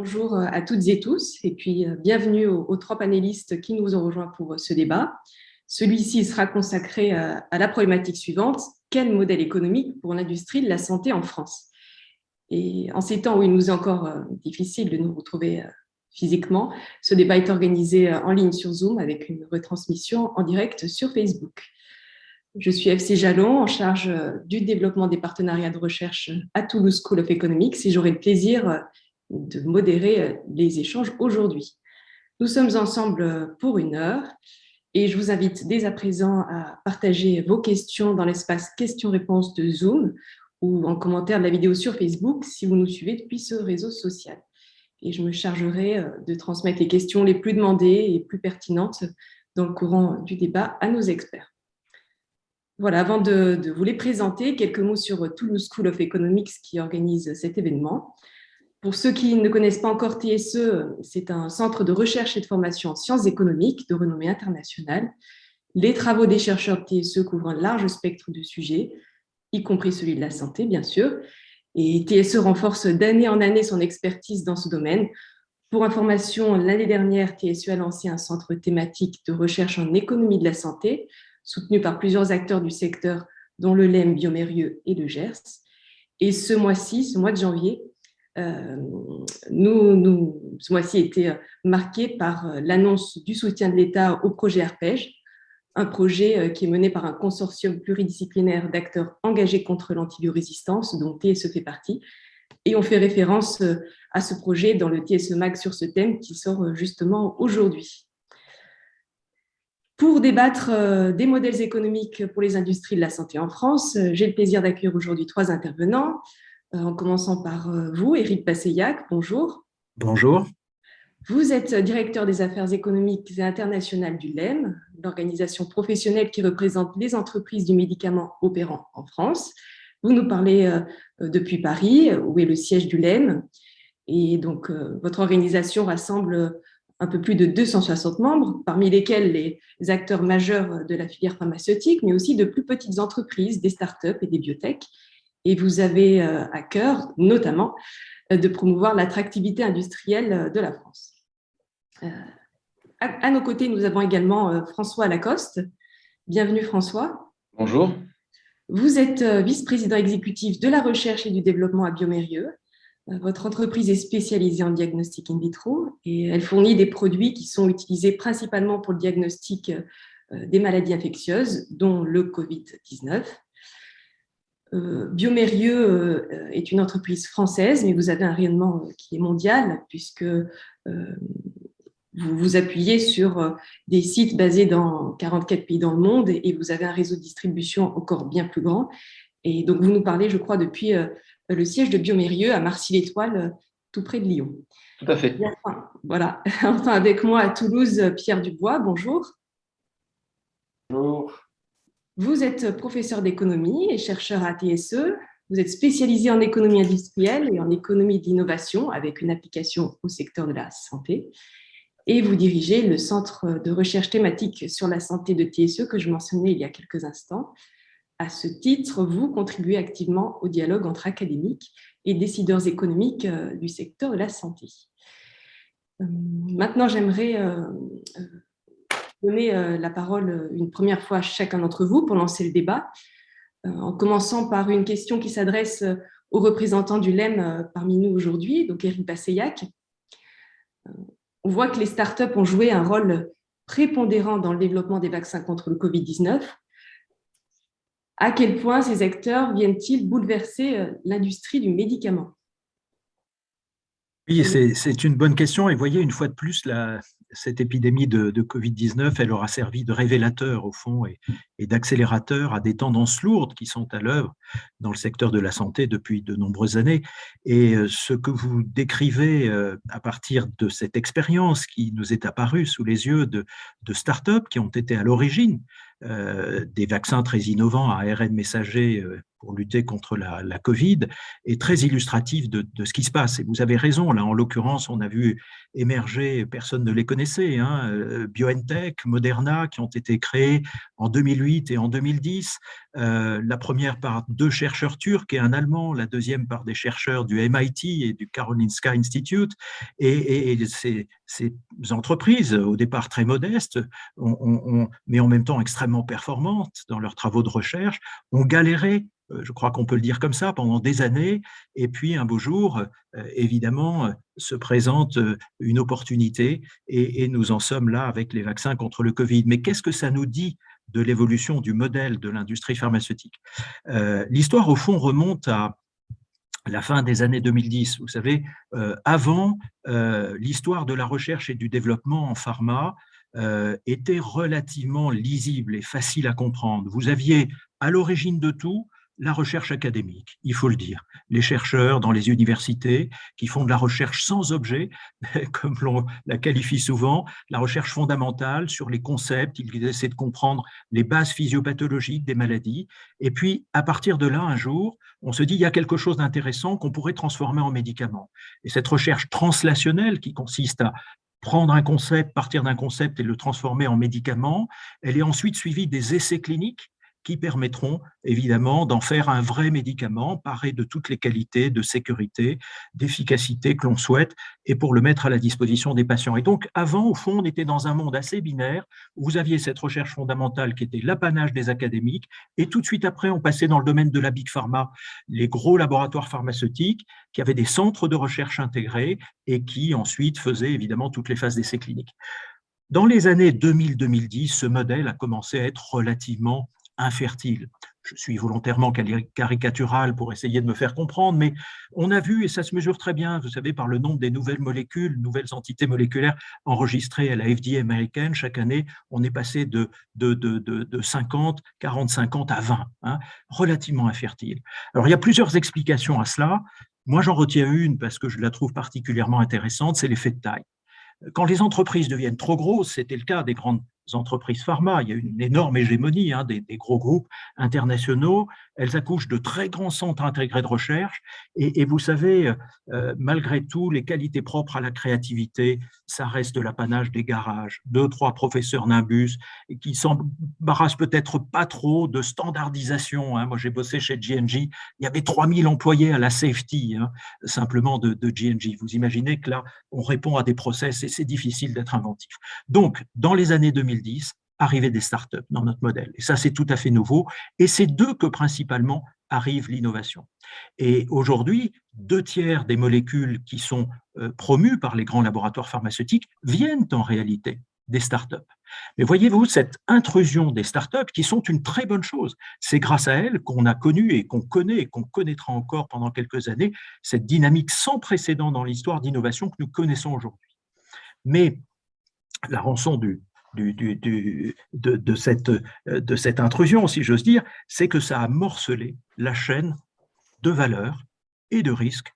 bonjour à toutes et tous, et puis euh, bienvenue aux, trois panélistes qui nous ont rejoints pour euh, ce débat. Celui-ci sera consacré euh, à, la problématique suivante, quel modèle économique pour l'industrie de la santé en France? Et en ces temps où il nous est encore difficile de nous retrouver physiquement, ce débat est organisé en ligne sur Zoom avec une retransmission en direct sur Facebook. Je suis FC Jalon, en charge du développement des partenariats de recherche à Toulouse School of Economics et j'aurai le plaisir de modérer euh, les échanges aujourd'hui. Nous sommes ensemble pour une heure et je vous invite dès à présent à partager vos questions dans l'espace questions-réponses de Zoom ou en commentaire de la vidéo sur Facebook si vous nous suivez depuis ce réseau social. Et je me chargerai euh, de transmettre les questions les plus demandées et plus pertinentes dans le courant du débat à nos experts. Voilà, avant de, de vous les présenter, quelques mots sur Toulouse School of Economics qui organise cet événement. Pour ceux qui ne connaissent pas encore TSE, c'est un centre de recherche et de formation en sciences économiques de renommée internationale. Les travaux des chercheurs de TSE couvrent un large spectre de sujets, y compris celui de la santé, bien sûr. Et TSE renforce d'année en année son expertise dans ce domaine. Pour information, l'année dernière, TSE a lancé un centre thématique de recherche en économie de la santé, soutenu par plusieurs acteurs du secteur, dont le LEM, Biomérieux et le GERS. Et ce mois-ci, ce mois de janvier, nous, nous, ce mois-ci a été marqué par euh, l'annonce du soutien de l'État au projet Arpège, un projet euh, qui est mené par un consortium pluridisciplinaire d'acteurs engagés contre l'antibiorésistance, dont TSE fait partie. Et on fait référence à ce projet dans le TSE MAG sur ce thème qui sort justement aujourd'hui. Pour débattre des modèles économiques pour les industries de la santé en France, j'ai le plaisir d'accueillir aujourd'hui trois intervenants. Euh, en commençant par euh, vous, Éric Passeillac. Bonjour. Bonjour. Vous êtes directeur des affaires économiques et internationales du LEM, l'organisation professionnelle qui représente les entreprises du médicament opérant en France. Vous nous parlez euh, depuis Paris, où est le siège du LEM. Et donc, votre organisation rassemble un peu plus de 260 membres, parmi lesquels les acteurs majeurs de la filière pharmaceutique, mais aussi de plus petites entreprises, des startups et des biotech et vous avez euh, à cœur, notamment, euh, de promouvoir l'attractivité industrielle euh, de la France. À nos côtés, nous avons également François Lacoste. Bienvenue François. Bonjour. Vous êtes vice-président exécutif de la recherche et du développement à Biomérieux. Votre entreprise est spécialisée en diagnostic in vitro et elle fournit des produits qui sont utilisés principalement pour le diagnostic des maladies infectieuses, dont le Covid-19. Euh, Biomérieux euh, est une entreprise française, mais vous avez un rayonnement euh, qui est mondial, puisque vous vous appuyez sur des sites basés dans 44 pays dans le monde et vous avez un réseau de distribution encore bien plus grand. Et donc, vous nous parlez, je crois, depuis le siège de Biomérieux à Marcy-l'Étoile, tout près de Lyon. Tout à fait. voilà. Enfin, avec moi à Toulouse, Pierre Dubois, bonjour. Bonjour. Vous êtes professeur d'économie et chercheur à TSE. Vous êtes spécialisé en économie industrielle et en économie d'innovation avec une application au secteur de la santé. Et vous dirigez le centre de recherche thématique sur la santé de TSE que je mentionnais il y a quelques instants. À ce titre, vous contribuez activement au dialogue entre académiques et décideurs économiques euh, du secteur de la santé. Euh, maintenant, j'aimerais euh, donner euh, la parole euh, une première fois à chacun d'entre vous pour lancer le débat, euh, en commençant par une question qui s'adresse aux représentants du LEM parmi nous aujourd'hui, donc Eric Basseillac. On voit que les startups ont joué un rôle prépondérant dans le développement des vaccins contre le Covid-19. À quel point ces acteurs viennent-ils bouleverser l'industrie du médicament? Oui, c'est une bonne question. Et voyez, une fois de plus, la, cette épidémie de, Covid-19, elle aura servi de révélateur au fond et, d'accélérateur à des tendances lourdes qui sont à l'œuvre dans le secteur de la santé depuis de nombreuses années. Et euh, ce que vous décrivez euh, à partir de cette expérience qui nous est apparue sous les yeux de, de start-up qui ont été à l'origine euh, des vaccins très innovants à ARN messager pour lutter contre la, Covid est très illustratif de, de, ce qui se passe. Et vous avez raison, là en l'occurrence, on a vu émerger, personne ne les connaissait, hein, BioNTech, Moderna, qui ont été créés en 2008 2008 et en 2010, euh, la première par deux chercheurs turcs et un allemand, la deuxième par des chercheurs du MIT et du Karolinska Institute. Et, ces, entreprises, au départ très modestes, mais en même temps extrêmement performantes dans leurs travaux de recherche, ont galéré euh, je crois qu'on peut le dire comme ça, pendant des années. Et puis un beau jour, euh, évidemment, se présente une opportunité et, nous en sommes là avec les vaccins contre le Covid. Mais qu'est-ce que ça nous dit de l'évolution du modèle de l'industrie pharmaceutique L'histoire, au fond, remonte à la fin des années 2010. Vous savez, avant, l'histoire de la recherche et du développement en pharma était relativement lisible et facile à comprendre. Vous aviez à l'origine de tout la recherche académique, il faut le dire. Les chercheurs dans les universités qui font de la recherche sans objet, comme l'on la qualifie souvent, la recherche fondamentale sur les concepts, ils essaient de comprendre les bases physiopathologiques des maladies. Et puis, à partir de là, un jour, on se dit il y a quelque chose d'intéressant qu'on pourrait transformer en médicament. Et cette recherche translationnelle qui consiste à prendre un concept, partir d'un concept et le transformer en médicament, elle est ensuite suivie des essais cliniques qui permettront évidemment d'en faire un vrai médicament, paré de toutes les qualités de sécurité, d'efficacité que l'on souhaite, et pour le mettre à la disposition des patients. Et donc, avant, au fond, on était dans un monde assez binaire, où vous aviez cette recherche fondamentale qui était l'apanage des académiques, et tout de suite après, on passait dans le domaine de la Big Pharma, les gros laboratoires pharmaceutiques, qui avaient des centres de recherche intégrés, et qui ensuite faisaient évidemment toutes les phases d'essais cliniques. Dans les années 2000-2010, ce modèle a commencé à être relativement infertile. Je suis volontairement caricatural pour essayer de me faire comprendre, mais on a vu, et ça se mesure très bien, vous savez, par le nombre des nouvelles molécules, nouvelles entités moléculaires enregistrées à la FDA américaine. Chaque année, on est passé de, de, de, de 50, 40, 50 à 20, hein, relativement infertile. Alors, il y a plusieurs explications à cela. Moi, j'en retiens une parce que je la trouve particulièrement intéressante, c'est l'effet de taille. Quand les entreprises deviennent trop grosses, c'était le cas des grandes entreprises pharma. Il y a une énorme hégémonie hein, des, gros groupes internationaux. Elles accouchent de très grands centres intégrés de recherche. Et, vous savez, euh, malgré tout, les qualités propres à la créativité, ça reste l'apanage des garages. Deux, trois professeurs Nimbus qui s'embarrassent peut-être pas trop de standardisation. Hein. Moi, j'ai bossé chez GNG. Il y avait 3000 employés à la safety, hein, simplement de, de GNG. Vous imaginez que là, on répond à des process et c'est difficile d'être inventif. Donc, dans les années 2000, 2010, arrivée des startups dans notre modèle. Et ça, c'est tout à fait nouveau. Et c'est d'eux que principalement arrive l'innovation. Et aujourd'hui, deux tiers des molécules qui sont euh, promues par les grands laboratoires pharmaceutiques viennent en réalité des startups. Mais voyez-vous, cette intrusion des startups, qui sont une très bonne chose, c'est grâce à elles qu'on a connu et qu'on connaît et qu'on connaîtra encore pendant quelques années cette dynamique sans précédent dans l'histoire d'innovation que nous connaissons aujourd'hui. Mais la rançon du, de, cette, de cette intrusion, si j'ose dire, c'est que ça a morcelé la chaîne de valeur et de risque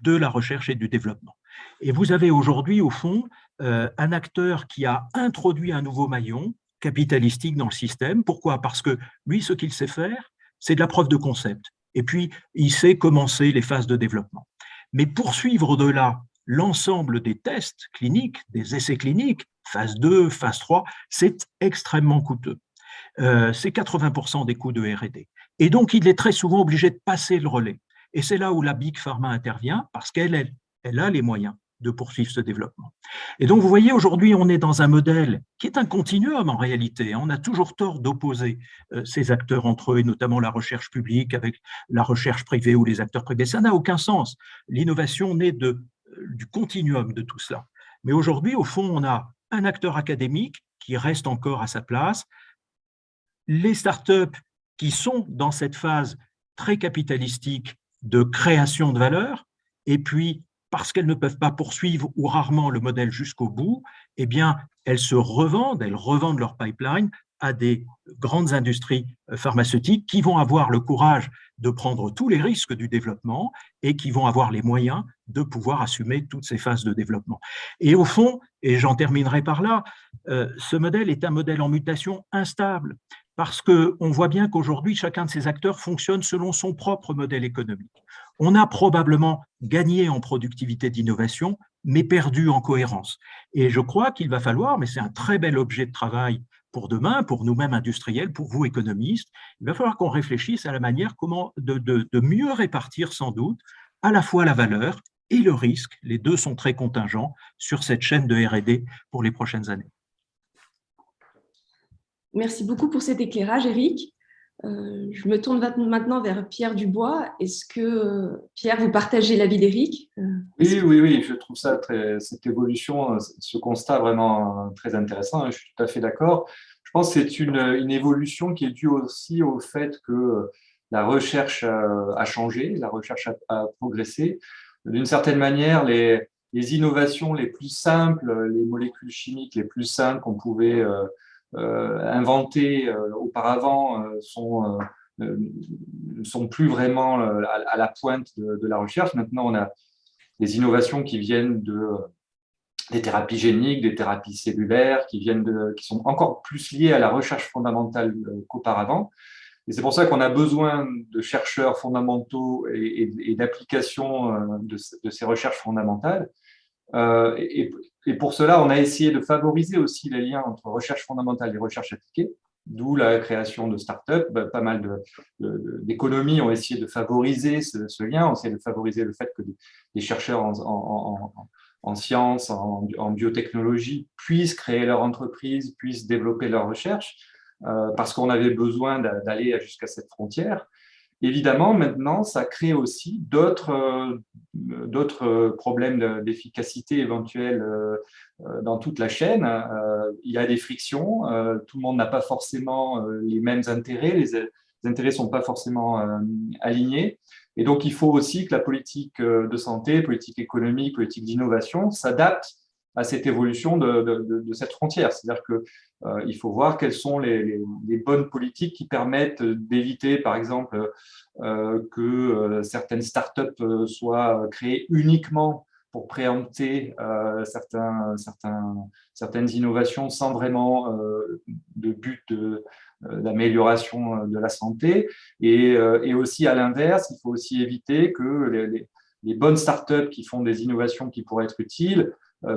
de la recherche et du développement. Et vous avez aujourd'hui, au fond, euh, un acteur qui a introduit un nouveau maillon capitalistique dans le système. Pourquoi? Parce que lui, ce qu'il sait faire, c'est de la preuve de concept. Et puis, il sait commencer les phases de développement. Mais poursuivre au-delà l'ensemble des tests cliniques, des essais cliniques, phase 2, phase 3, c'est extrêmement coûteux. Euh, c'est 80% des coûts de R&D. Et donc, il est très souvent obligé de passer le relais. Et c'est là où la Big Pharma intervient, parce qu'elle elle a les moyens de poursuivre ce développement. Et donc, vous voyez, aujourd'hui, on est dans un modèle qui est un continuum en réalité. On a toujours tort d'opposer euh, ces acteurs entre eux, et notamment la recherche publique avec la recherche privée ou les acteurs privés. Ça n'a aucun sens. L'innovation naît de, euh, du continuum de tout cela. Mais aujourd'hui, au fond, on a un acteur académique qui reste encore à sa place, les startups qui sont dans cette phase très capitalistique de création de valeur, et puis parce qu'elles ne peuvent pas poursuivre ou rarement le modèle jusqu'au bout, eh bien, elles se revendent, elles revendent leur pipeline à des grandes industries euh, pharmaceutiques qui vont avoir le courage de prendre tous les risques du développement et qui vont avoir les moyens de pouvoir assumer toutes ces phases de développement. Et au fond, et j'en terminerai par là, euh, ce modèle est un modèle en mutation instable. parce qu'on voit bien qu'aujourd'hui, chacun de ces acteurs fonctionne selon son propre modèle économique. On a probablement gagné en productivité d'innovation, mais perdu en cohérence. Et je crois qu'il va falloir, mais c'est un très bel objet de travail pour demain, pour nous-mêmes industriels, pour vous économistes, il va falloir qu'on réfléchisse à la manière comment de, de mieux répartir sans doute à la fois la valeur et le risque, les deux sont très contingents sur cette chaîne de R&D pour les prochaines années. Merci beaucoup pour cet éclairage, Eric. Euh, je me tourne maintenant vers Pierre Dubois. Est-ce que, Pierre, vous partagez l'avis d'Éric? Euh, Oui, oui, oui, je trouve ça très, cette évolution, ce constat vraiment très intéressant. Hein, je suis tout à fait d'accord. Je pense que c'est une, une, évolution qui est due aussi au fait que la recherche a, changé, la recherche a, progressé. D'une certaine manière, les, les, innovations les plus simples, les molécules chimiques les plus simples qu'on pouvait euh, euh, inventés euh, auparavant euh, sont ne sont plus vraiment à, la pointe de, la recherche. Maintenant, on a des innovations qui viennent de, des thérapies géniques, des thérapies cellulaires, qui, viennent qui sont encore plus liées à la recherche fondamentale qu'auparavant. Et c'est pour ça qu'on a besoin de chercheurs fondamentaux et, d'applications de, ces recherches fondamentales. et, et pour cela, on a essayé de favoriser aussi les liens entre recherche fondamentale et recherche appliquée, d'où la création de startups. Bah, pas mal d'économies ont essayé de favoriser ce, lien, ont essayé de favoriser le fait que des, chercheurs en, sciences, en, biotechnologie puissent créer leur entreprise, puissent développer leur recherche, euh, parce qu'on avait besoin d'aller jusqu'à cette frontière. Évidemment, maintenant, ça crée aussi d'autres euh, problèmes d'efficacité éventuels euh, euh, dans toute la chaîne. Il y a des frictions, tout le monde n'a pas forcément les mêmes intérêts, les intérêts ne sont pas forcément alignés. Et donc, il faut aussi que la politique de santé, politique économique, politique d'innovation s'adapte à cette évolution de, cette frontière. C'est-à-dire qu'il euh, faut voir quelles sont les, bonnes politiques qui permettent d'éviter, par exemple, euh, que euh, certaines startups soient créées uniquement pour préempter certaines innovations sans vraiment de but d'amélioration de, la santé. Et, aussi, à l'inverse, il faut aussi éviter que les, bonnes startups qui font des innovations qui pourraient être utiles euh,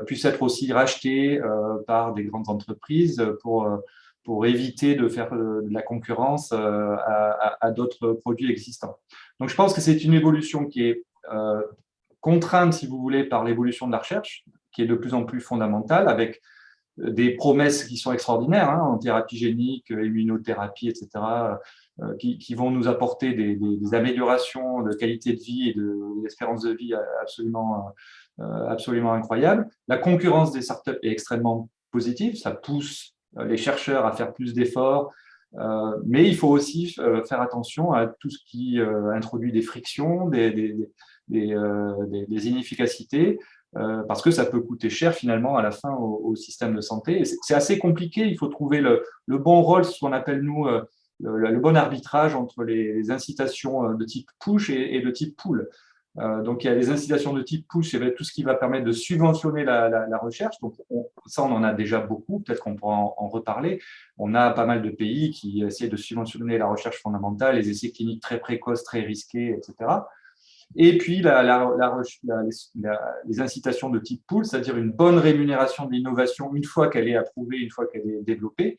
puissent être aussi rachetés euh, par des grandes entreprises pour, euh, pour éviter de faire de la concurrence à, d'autres produits existants. Donc, je pense que c'est une évolution qui est contrainte, si vous voulez, par l'évolution de la recherche, qui est de plus en plus fondamentale, avec des promesses qui sont extraordinaires hein, en thérapie génique, immunothérapie, etc., qui, vont nous apporter des, améliorations de qualité de vie et d'espérance de, de vie absolument euh, absolument incroyable. La concurrence des startups est extrêmement positive, ça pousse euh, les chercheurs à faire plus d'efforts, euh, mais il faut aussi faire attention à tout ce qui introduit des frictions, des, inefficacités, parce que ça peut coûter cher finalement à la fin au, système de santé. C'est assez compliqué, il faut trouver le, bon rôle, ce qu'on appelle nous le, bon arbitrage entre les, incitations de type push et, de type pull. Euh, donc, il y a les incitations de type push, et tout ce qui va permettre de subventionner la, recherche. Donc, ça, on en a déjà beaucoup. Peut-être qu'on pourra en, reparler. On a pas mal de pays qui essaient de subventionner la recherche fondamentale, les essais cliniques très précoces, très risqués, etc. Et puis, les incitations de type pool, c'est-à-dire une bonne rémunération de l'innovation une fois qu'elle est approuvée, une fois qu'elle est développée.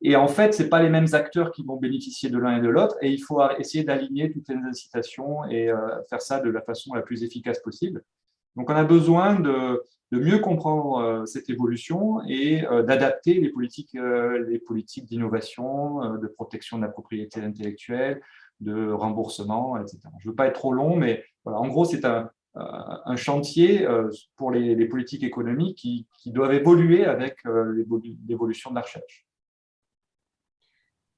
Et en fait, ce pas les mêmes acteurs qui vont bénéficier de l'un et de l'autre, et il faut essayer d'aligner toutes les incitations et euh, faire ça de la façon la plus efficace possible. Donc, on a besoin de, mieux comprendre euh, cette évolution et euh, d'adapter les politiques, les politiques d'innovation, de protection de la propriété intellectuelle, de remboursement, etc. Je ne veux pas être trop long, mais voilà, en gros, c'est un, chantier pour les, politiques économiques qui, doivent évoluer avec l'évolution de la recherche.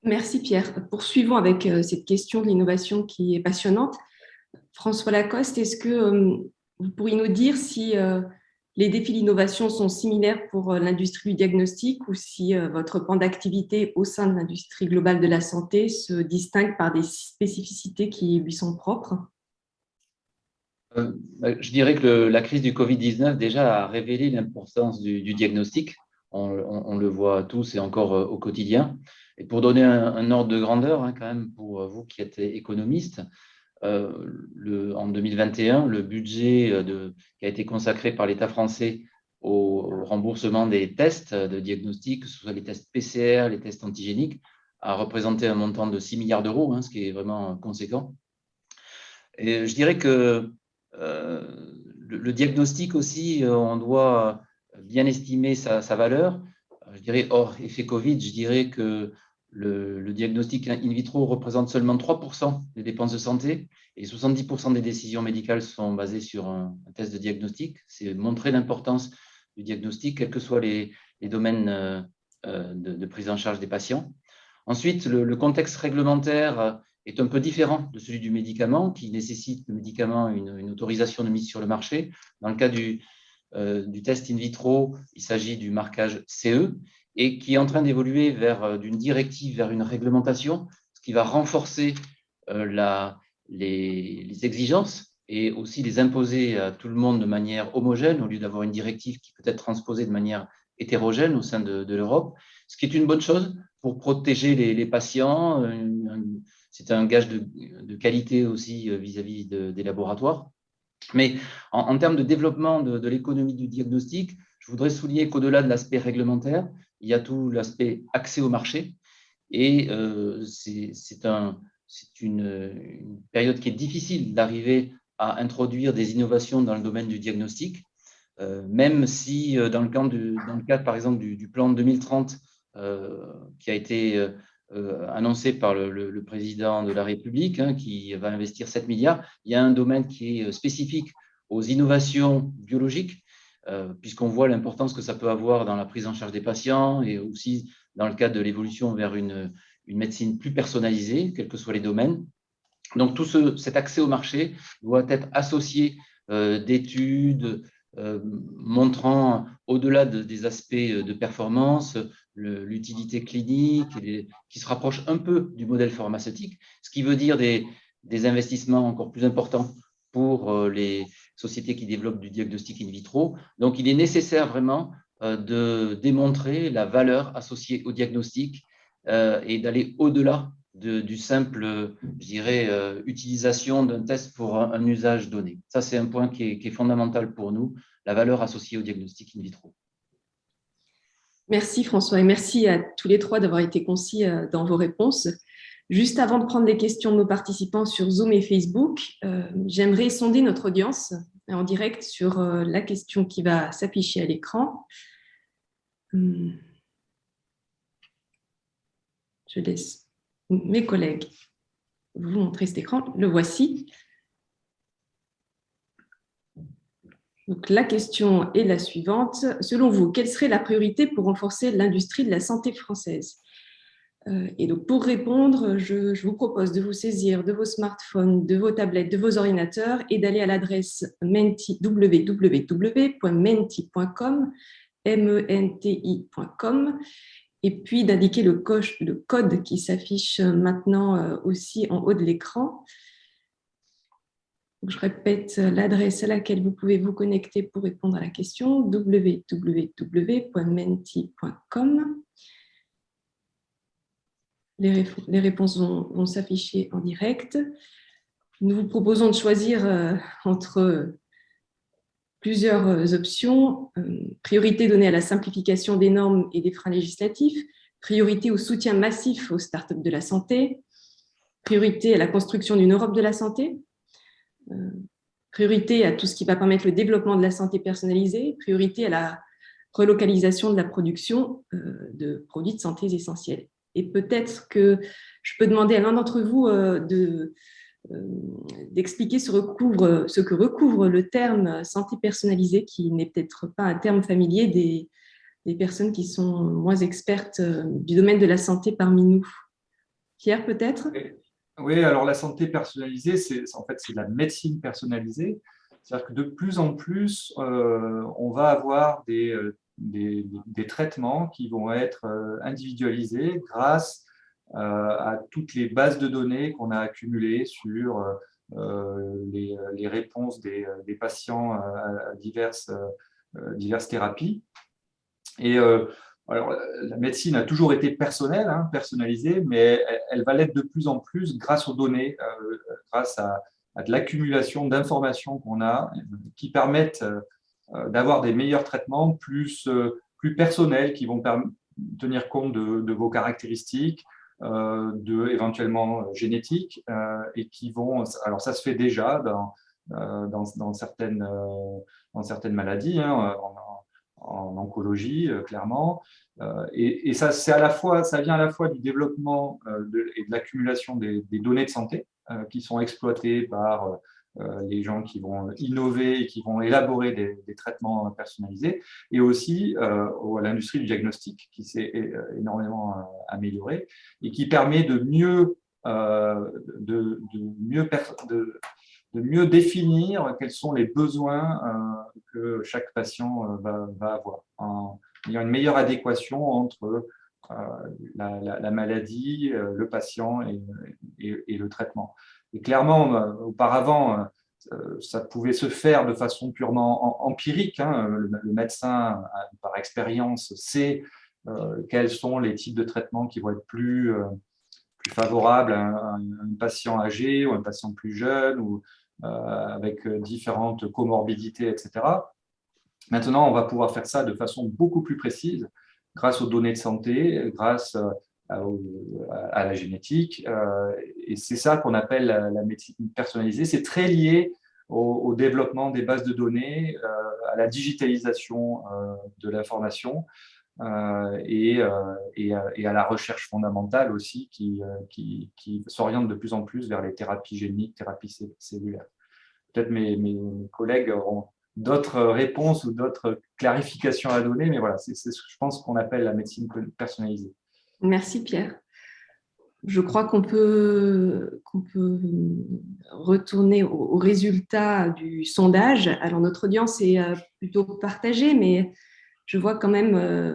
Merci Pierre. Poursuivons avec euh, cette question de l'innovation qui est passionnante. François Lacoste, est-ce que euh, vous pourriez nous dire si euh, les défis d'innovation sont similaires pour l'industrie du diagnostic ou si votre pan d'activité au sein de l'industrie globale de la santé se distingue par des spécificités qui lui sont propres? Bah, Je dirais que la crise du Covid-19 déjà a révélé l'importance du, diagnostic. On, on, le voit tous et encore au quotidien. Et pour donner un, ordre de grandeur, hein, quand même, pour vous qui êtes économiste, le, en 2021, le budget de, qui a été consacré par l'État français au remboursement des tests de diagnostic, que ce soit les tests PCR, les tests antigéniques, a représenté un montant de 6 milliards d'euros, hein, ce qui est vraiment conséquent. Et je dirais que euh, le, diagnostic aussi, euh, on doit bien estimer sa, valeur. Je dirais, hors effet Covid, je dirais que le, diagnostic in vitro représente seulement 3% des dépenses de santé et 70% des décisions médicales sont basées sur un, test de diagnostic. C'est montrer l'importance du diagnostic, quels que soient les, domaines euh, de, de, prise en charge des patients. Ensuite, le, contexte réglementaire euh, est un peu différent de celui du médicament, qui nécessite le médicament une, autorisation de mise sur le marché. Dans le cas du, euh, du test in vitro, il s'agit du marquage CE et qui est en train d'évoluer vers euh, d'une directive vers une réglementation, ce qui va renforcer la, les, exigences et aussi les imposer à tout le monde de manière homogène au lieu d'avoir une directive qui peut être transposée de manière hétérogène au sein de, de l'Europe, ce qui est une bonne chose pour protéger les, patients. C'est un gage de, qualité aussi euh, vis-à-vis des laboratoires. Mais en, termes de développement de, l'économie du diagnostic, je voudrais souligner qu'au-delà de l'aspect réglementaire, il y a tout l'aspect accès au marché. Et euh, c'est un, une, période qui est difficile d'arriver à introduire des innovations dans le domaine du diagnostic, euh, même si dans le, cadre, dans le cadre, par exemple, du, plan 2030, euh, qui a été euh, euh, annoncé par le, président de la République, hein, qui va investir 7 milliards. Il y a un domaine qui est spécifique aux innovations biologiques, puisqu'on voit l'importance que ça peut avoir dans la prise en charge des patients et aussi dans le cadre de l'évolution vers une, médecine plus personnalisée, quels que soient les domaines. Donc, tout ce, cet accès au marché doit être associé d'études montrant, au-delà des aspects de performance, l'utilité clinique, qui se rapproche un peu du modèle pharmaceutique, ce qui veut dire des, investissements encore plus importants pour euh, les sociétés qui développent du diagnostic in vitro. Donc, il est nécessaire vraiment euh, de démontrer la valeur associée au diagnostic euh, et d'aller au-delà du simple, je dirais, utilisation d'un test pour un, usage donné. Ça, c'est un point qui est fondamental pour nous, la valeur associée au diagnostic in vitro. Merci François et merci à tous les trois d'avoir été concis euh, dans vos réponses. Juste avant de prendre les questions de nos participants sur Zoom et Facebook, euh, j'aimerais sonder notre audience en direct sur euh, la question qui va s'afficher à l'écran. Hum. Je laisse mes collègues vous montrer cet écran. Le voici. La question est la suivante. Selon vous, quelle serait la priorité pour renforcer l'industrie de la santé française? Et donc, pour répondre, je, vous propose de vous saisir de vos smartphones, de vos tablettes, de vos ordinateurs et d'aller à l'adresse www.menti.com, menti.com, et puis d'indiquer le, code qui s'affiche maintenant euh, aussi en haut de l'écran. Je répète l'adresse à laquelle vous pouvez vous connecter pour répondre à la question, www.menti.com. Les, réponses vont, s'afficher en direct. Nous vous proposons de choisir euh, entre plusieurs options. Euh, priorité donnée à la simplification des normes et des freins législatifs, priorité au soutien massif aux startups de la santé, priorité à la construction d'une Europe de la santé, euh, priorité à tout ce qui va permettre le développement de la santé personnalisée, priorité à la relocalisation de la production euh, de produits de santé essentiels. Et peut-être que je peux demander à l'un d'entre vous euh, d'expliquer ce, ce, que recouvre le terme santé personnalisée, qui n'est peut-être pas un terme familier des, des, personnes qui sont moins expertes du domaine de la santé parmi nous. Pierre, peut-être? Oui, alors la santé personnalisée, c'est en fait c'est la médecine personnalisée. C'est-à-dire que de plus en plus, euh, on va avoir euh, des, traitements qui vont être euh, individualisés grâce à toutes les bases de données qu'on a accumulées sur les, les, réponses des, patients à diverses, diverses thérapies. Et alors, la médecine a toujours été personnelle, hein, personnalisée, mais elle, va l'être de plus en plus grâce aux données, grâce à, de l'accumulation d'informations qu'on a qui permettent d'avoir des meilleurs traitements plus, plus personnels, qui vont tenir compte de, vos caractéristiques, de éventuellement génétiques, et qui vont, alors ça se fait déjà dans, dans, certaines, dans certaines maladies, hein, en oncologie, euh, clairement. Euh, et, ça, à la fois, ça vient à la fois du développement euh, et de l'accumulation des, données de santé qui sont exploitées par les gens qui vont innover et qui vont élaborer des, traitements personnalisés, et aussi à l'industrie du diagnostic qui s'est énormément améliorée et qui permet de mieux, de, mieux de, mieux définir quels sont les besoins euh, que chaque patient euh, va, avoir. il y a une meilleure adéquation entre euh, la, maladie, le patient et, le traitement. Et clairement, auparavant, ça pouvait se faire de façon purement empirique. Hein. Le, médecin, par expérience, sait quels sont les types de traitements qui vont être plus, plus favorables à un, patient âgé ou un patient plus jeune ou, euh, avec euh, différentes comorbidités, etc. Maintenant, on va pouvoir faire ça de façon beaucoup plus précise grâce aux données de santé, grâce euh, à, la génétique. Et c'est ça qu'on appelle la, médecine personnalisée. C'est très lié au, développement des bases de données, à la digitalisation de l'information et, à la recherche fondamentale aussi qui s'oriente de plus en plus vers les thérapies géniques, thérapies cellulaires. Peut-être mes, mes, collègues auront d'autres réponses ou d'autres clarifications à donner, mais voilà, c'est ce que je pense qu'on appelle la médecine personnalisée. Merci Pierre. Je crois qu'on peut, retourner aux résultats du sondage. Alors, notre audience est euh, plutôt partagée, mais je vois quand même euh,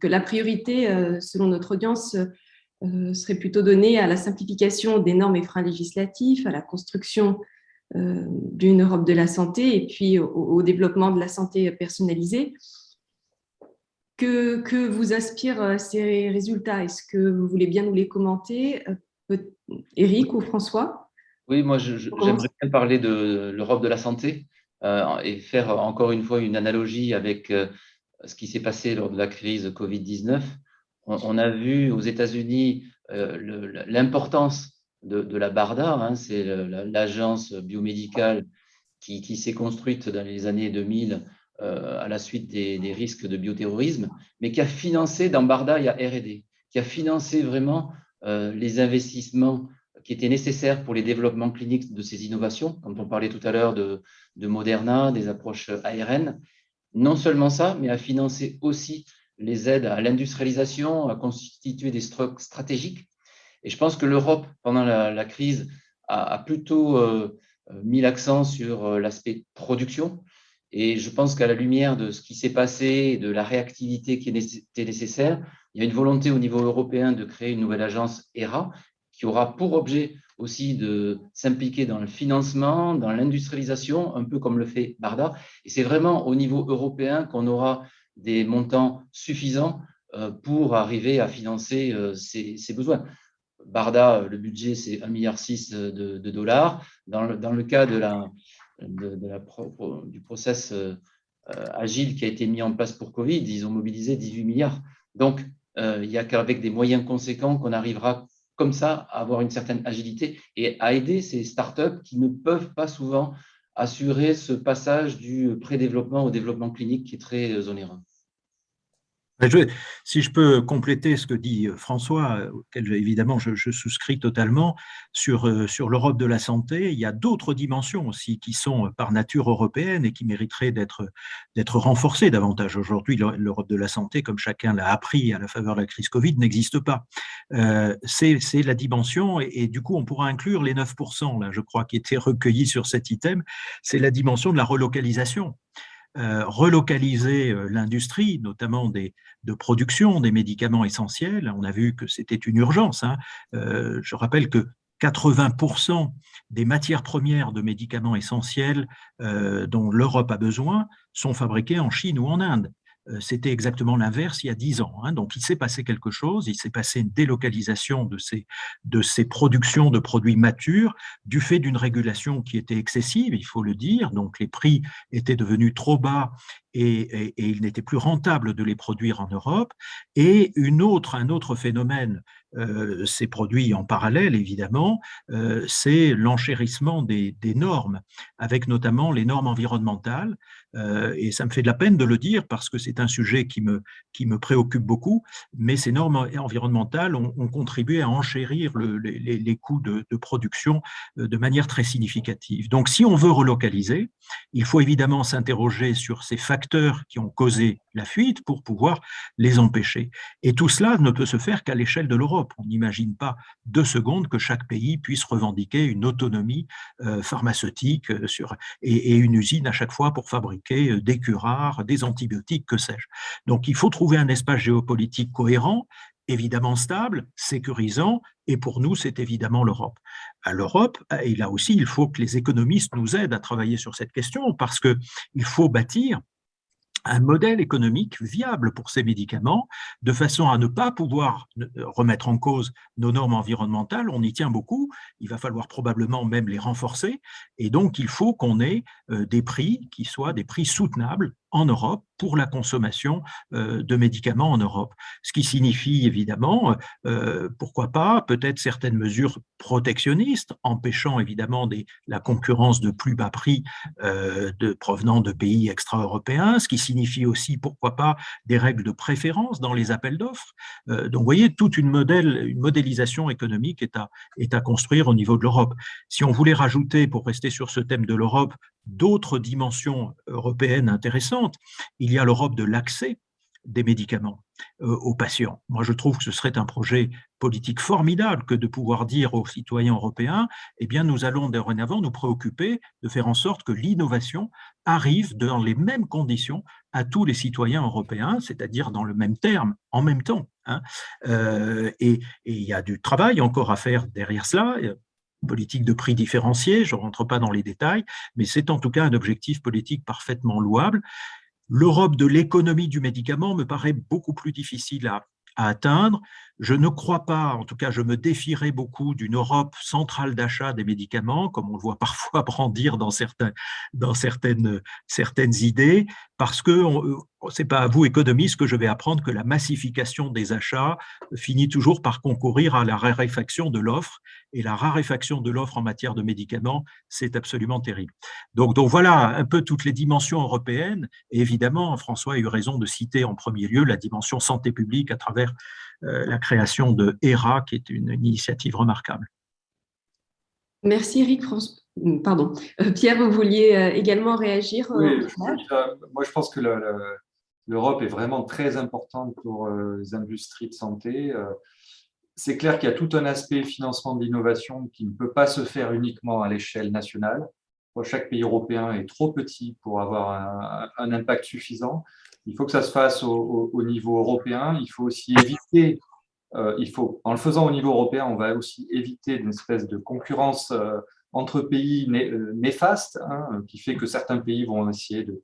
que la priorité, euh, selon notre audience, serait plutôt donnée à la simplification des normes et freins législatifs, à la construction d'une Europe de la santé et puis au, développement de la santé personnalisée. Que, que vous inspirent ces résultats? Est-ce que vous voulez bien nous les commenter Eric ou François? Oui, moi j'aimerais bien parler de l'Europe de la santé euh, et faire encore une fois une analogie avec euh, ce qui s'est passé lors de la crise Covid-19. On, a vu aux États-Unis euh, l'importance de, la BARDA, hein, c'est l'agence biomédicale qui, s'est construite dans les années 2000 à la suite des, risques de bioterrorisme, mais qui a financé, dans BARDA, il y a R&D, qui a financé vraiment les investissements qui étaient nécessaires pour les développements cliniques de ces innovations, quand on parlait tout à l'heure de, de, Moderna, des approches ARN. Non seulement ça, mais à financer aussi les aides à l'industrialisation, à constituer des stocks stratégiques. Et je pense que l'Europe, pendant la, crise, a, plutôt euh, mis l'accent sur euh, l'aspect production. Et je pense qu'à la lumière de ce qui s'est passé et de la réactivité qui était nécessaire, il y a une volonté au niveau européen de créer une nouvelle agence ERA qui aura pour objet aussi de s'impliquer dans le financement, dans l'industrialisation, un peu comme le fait Barda. Et c'est vraiment au niveau européen qu'on aura des montants suffisants euh, pour arriver à financer euh, ces, besoins. Barda, le budget, c'est 1,6 milliard de, de, dollars. Dans le, cas de la, du process euh, agile qui a été mis en place pour Covid, ils ont mobilisé 18 milliards. Donc, il n'y a qu'avec des moyens conséquents qu'on arrivera comme ça à avoir une certaine agilité et à aider ces startups qui ne peuvent pas souvent assurer ce passage du pré-développement au développement clinique qui est très euh, onéreux si je peux compléter ce que dit euh, François, euh, auquel évidemment je, souscris totalement, sur, euh, sur l'Europe de la santé, il y a d'autres dimensions aussi qui sont par nature européennes et qui mériteraient d'être renforcées davantage. Aujourd'hui, l'Europe de la santé, comme chacun l'a appris à la faveur de la crise Covid, n'existe pas. C'est la dimension, et, du coup, on pourra inclure les 9%, là, je crois, qui étaient recueillis sur cet item, c'est la dimension de la relocalisation. Euh, relocaliser euh, l'industrie, notamment des, de production des médicaments essentiels. On a vu que c'était une urgence. Hein. Euh, je rappelle que 80% des matières premières de médicaments essentiels dont l'Europe a besoin sont fabriquées en Chine ou en Inde. C'était exactement l'inverse il y a dix ans. Hein. Donc, il s'est passé quelque chose, il s'est passé une délocalisation de ces, de ces productions de produits matures du fait d'une régulation qui était excessive, il faut le dire. Donc, les prix étaient devenus trop bas et, il n'était plus rentable de les produire en Europe. Et une autre, un autre phénomène euh, s'est produit en parallèle, évidemment, euh, c'est l'enchérissement des, normes, avec notamment les normes environnementales. Euh, et ça me fait de la peine de le dire parce que c'est un sujet qui me, qui me préoccupe beaucoup, mais ces normes environnementales ont, contribué à enchérir les, coûts de, production de manière très significative. Donc, si on veut relocaliser, il faut évidemment s'interroger sur ces facteurs qui ont causé la fuite pour pouvoir les empêcher. Et tout cela ne peut se faire qu'à l'échelle de l'Europe. On n'imagine pas deux secondes que chaque pays puisse revendiquer une autonomie euh, pharmaceutique euh, sur, et, une usine à chaque fois pour fabriquer euh, des curares, des antibiotiques, que sais-je. Donc il faut trouver un espace géopolitique cohérent évidemment stable, sécurisant, et pour nous, c'est évidemment l'Europe. À l'Europe, et là aussi, il faut que les économistes nous aident à travailler sur cette question, parce qu'il faut bâtir un modèle économique viable pour ces médicaments, de façon à ne pas pouvoir euh, remettre en cause nos normes environnementales. On y tient beaucoup, il va falloir probablement même les renforcer, et donc il faut qu'on ait euh, des prix qui soient des prix soutenables en Europe pour la consommation euh, de médicaments en Europe. Ce qui signifie évidemment, euh, pourquoi pas, peut-être certaines mesures protectionnistes, empêchant évidemment la concurrence de plus bas prix euh, provenant de pays extra-européens, ce qui signifie aussi, pourquoi pas, des règles de préférence dans les appels d'offres. donc, vous voyez, toute une, modèle, une modélisation économique est à construire au niveau de l'Europe. Si on voulait rajouter, pour rester sur ce thème de l'Europe, d'autres dimensions européennes intéressantes. Il y a l'Europe de l'accès des médicaments euh, aux patients. Moi, je trouve que ce serait un projet politique formidable que de pouvoir dire aux citoyens européens, eh bien, nous allons dorénavant nous préoccuper de faire en sorte que l'innovation arrive dans les mêmes conditions à tous les citoyens européens, c'est-à-dire dans le même terme, en même temps. Hein. Euh, et il y a du travail encore à faire derrière cela politique de prix différencié, je ne rentre pas dans les détails, mais c'est en tout cas un objectif politique parfaitement louable. L'Europe de l'économie du médicament me paraît beaucoup plus difficile à, à atteindre. Je ne crois pas, en tout cas je me défierais beaucoup d'une Europe centrale d'achat des médicaments, comme on le voit parfois brandir dans, certaines, certaines idées, parce que ce n'est pas à vous, économistes, que je vais apprendre que la massification des achats finit toujours par concourir à la raréfaction de l'offre, et la raréfaction de l'offre en matière de médicaments, c'est absolument terrible. Donc, donc voilà un peu toutes les dimensions européennes, et évidemment, François a eu raison de citer en premier lieu la dimension santé publique à travers euh, la création de ERA, qui est une, initiative remarquable. Merci Eric. Pardon. Euh, Pierre, vous vouliez euh, également réagir oui, Moi, je pense que l'Europe est vraiment très importante pour les industries de santé. C'est clair qu'il y a tout un aspect financement de l'innovation qui ne peut pas se faire uniquement à l'échelle nationale. Chaque pays européen est trop petit pour avoir un impact suffisant. Il faut que ça se fasse au, niveau européen. Il faut aussi éviter, euh, il faut, en le faisant au niveau européen, on va aussi éviter une espèce de concurrence euh, entre pays euh, néfaste, hein, qui fait que certains pays vont essayer de,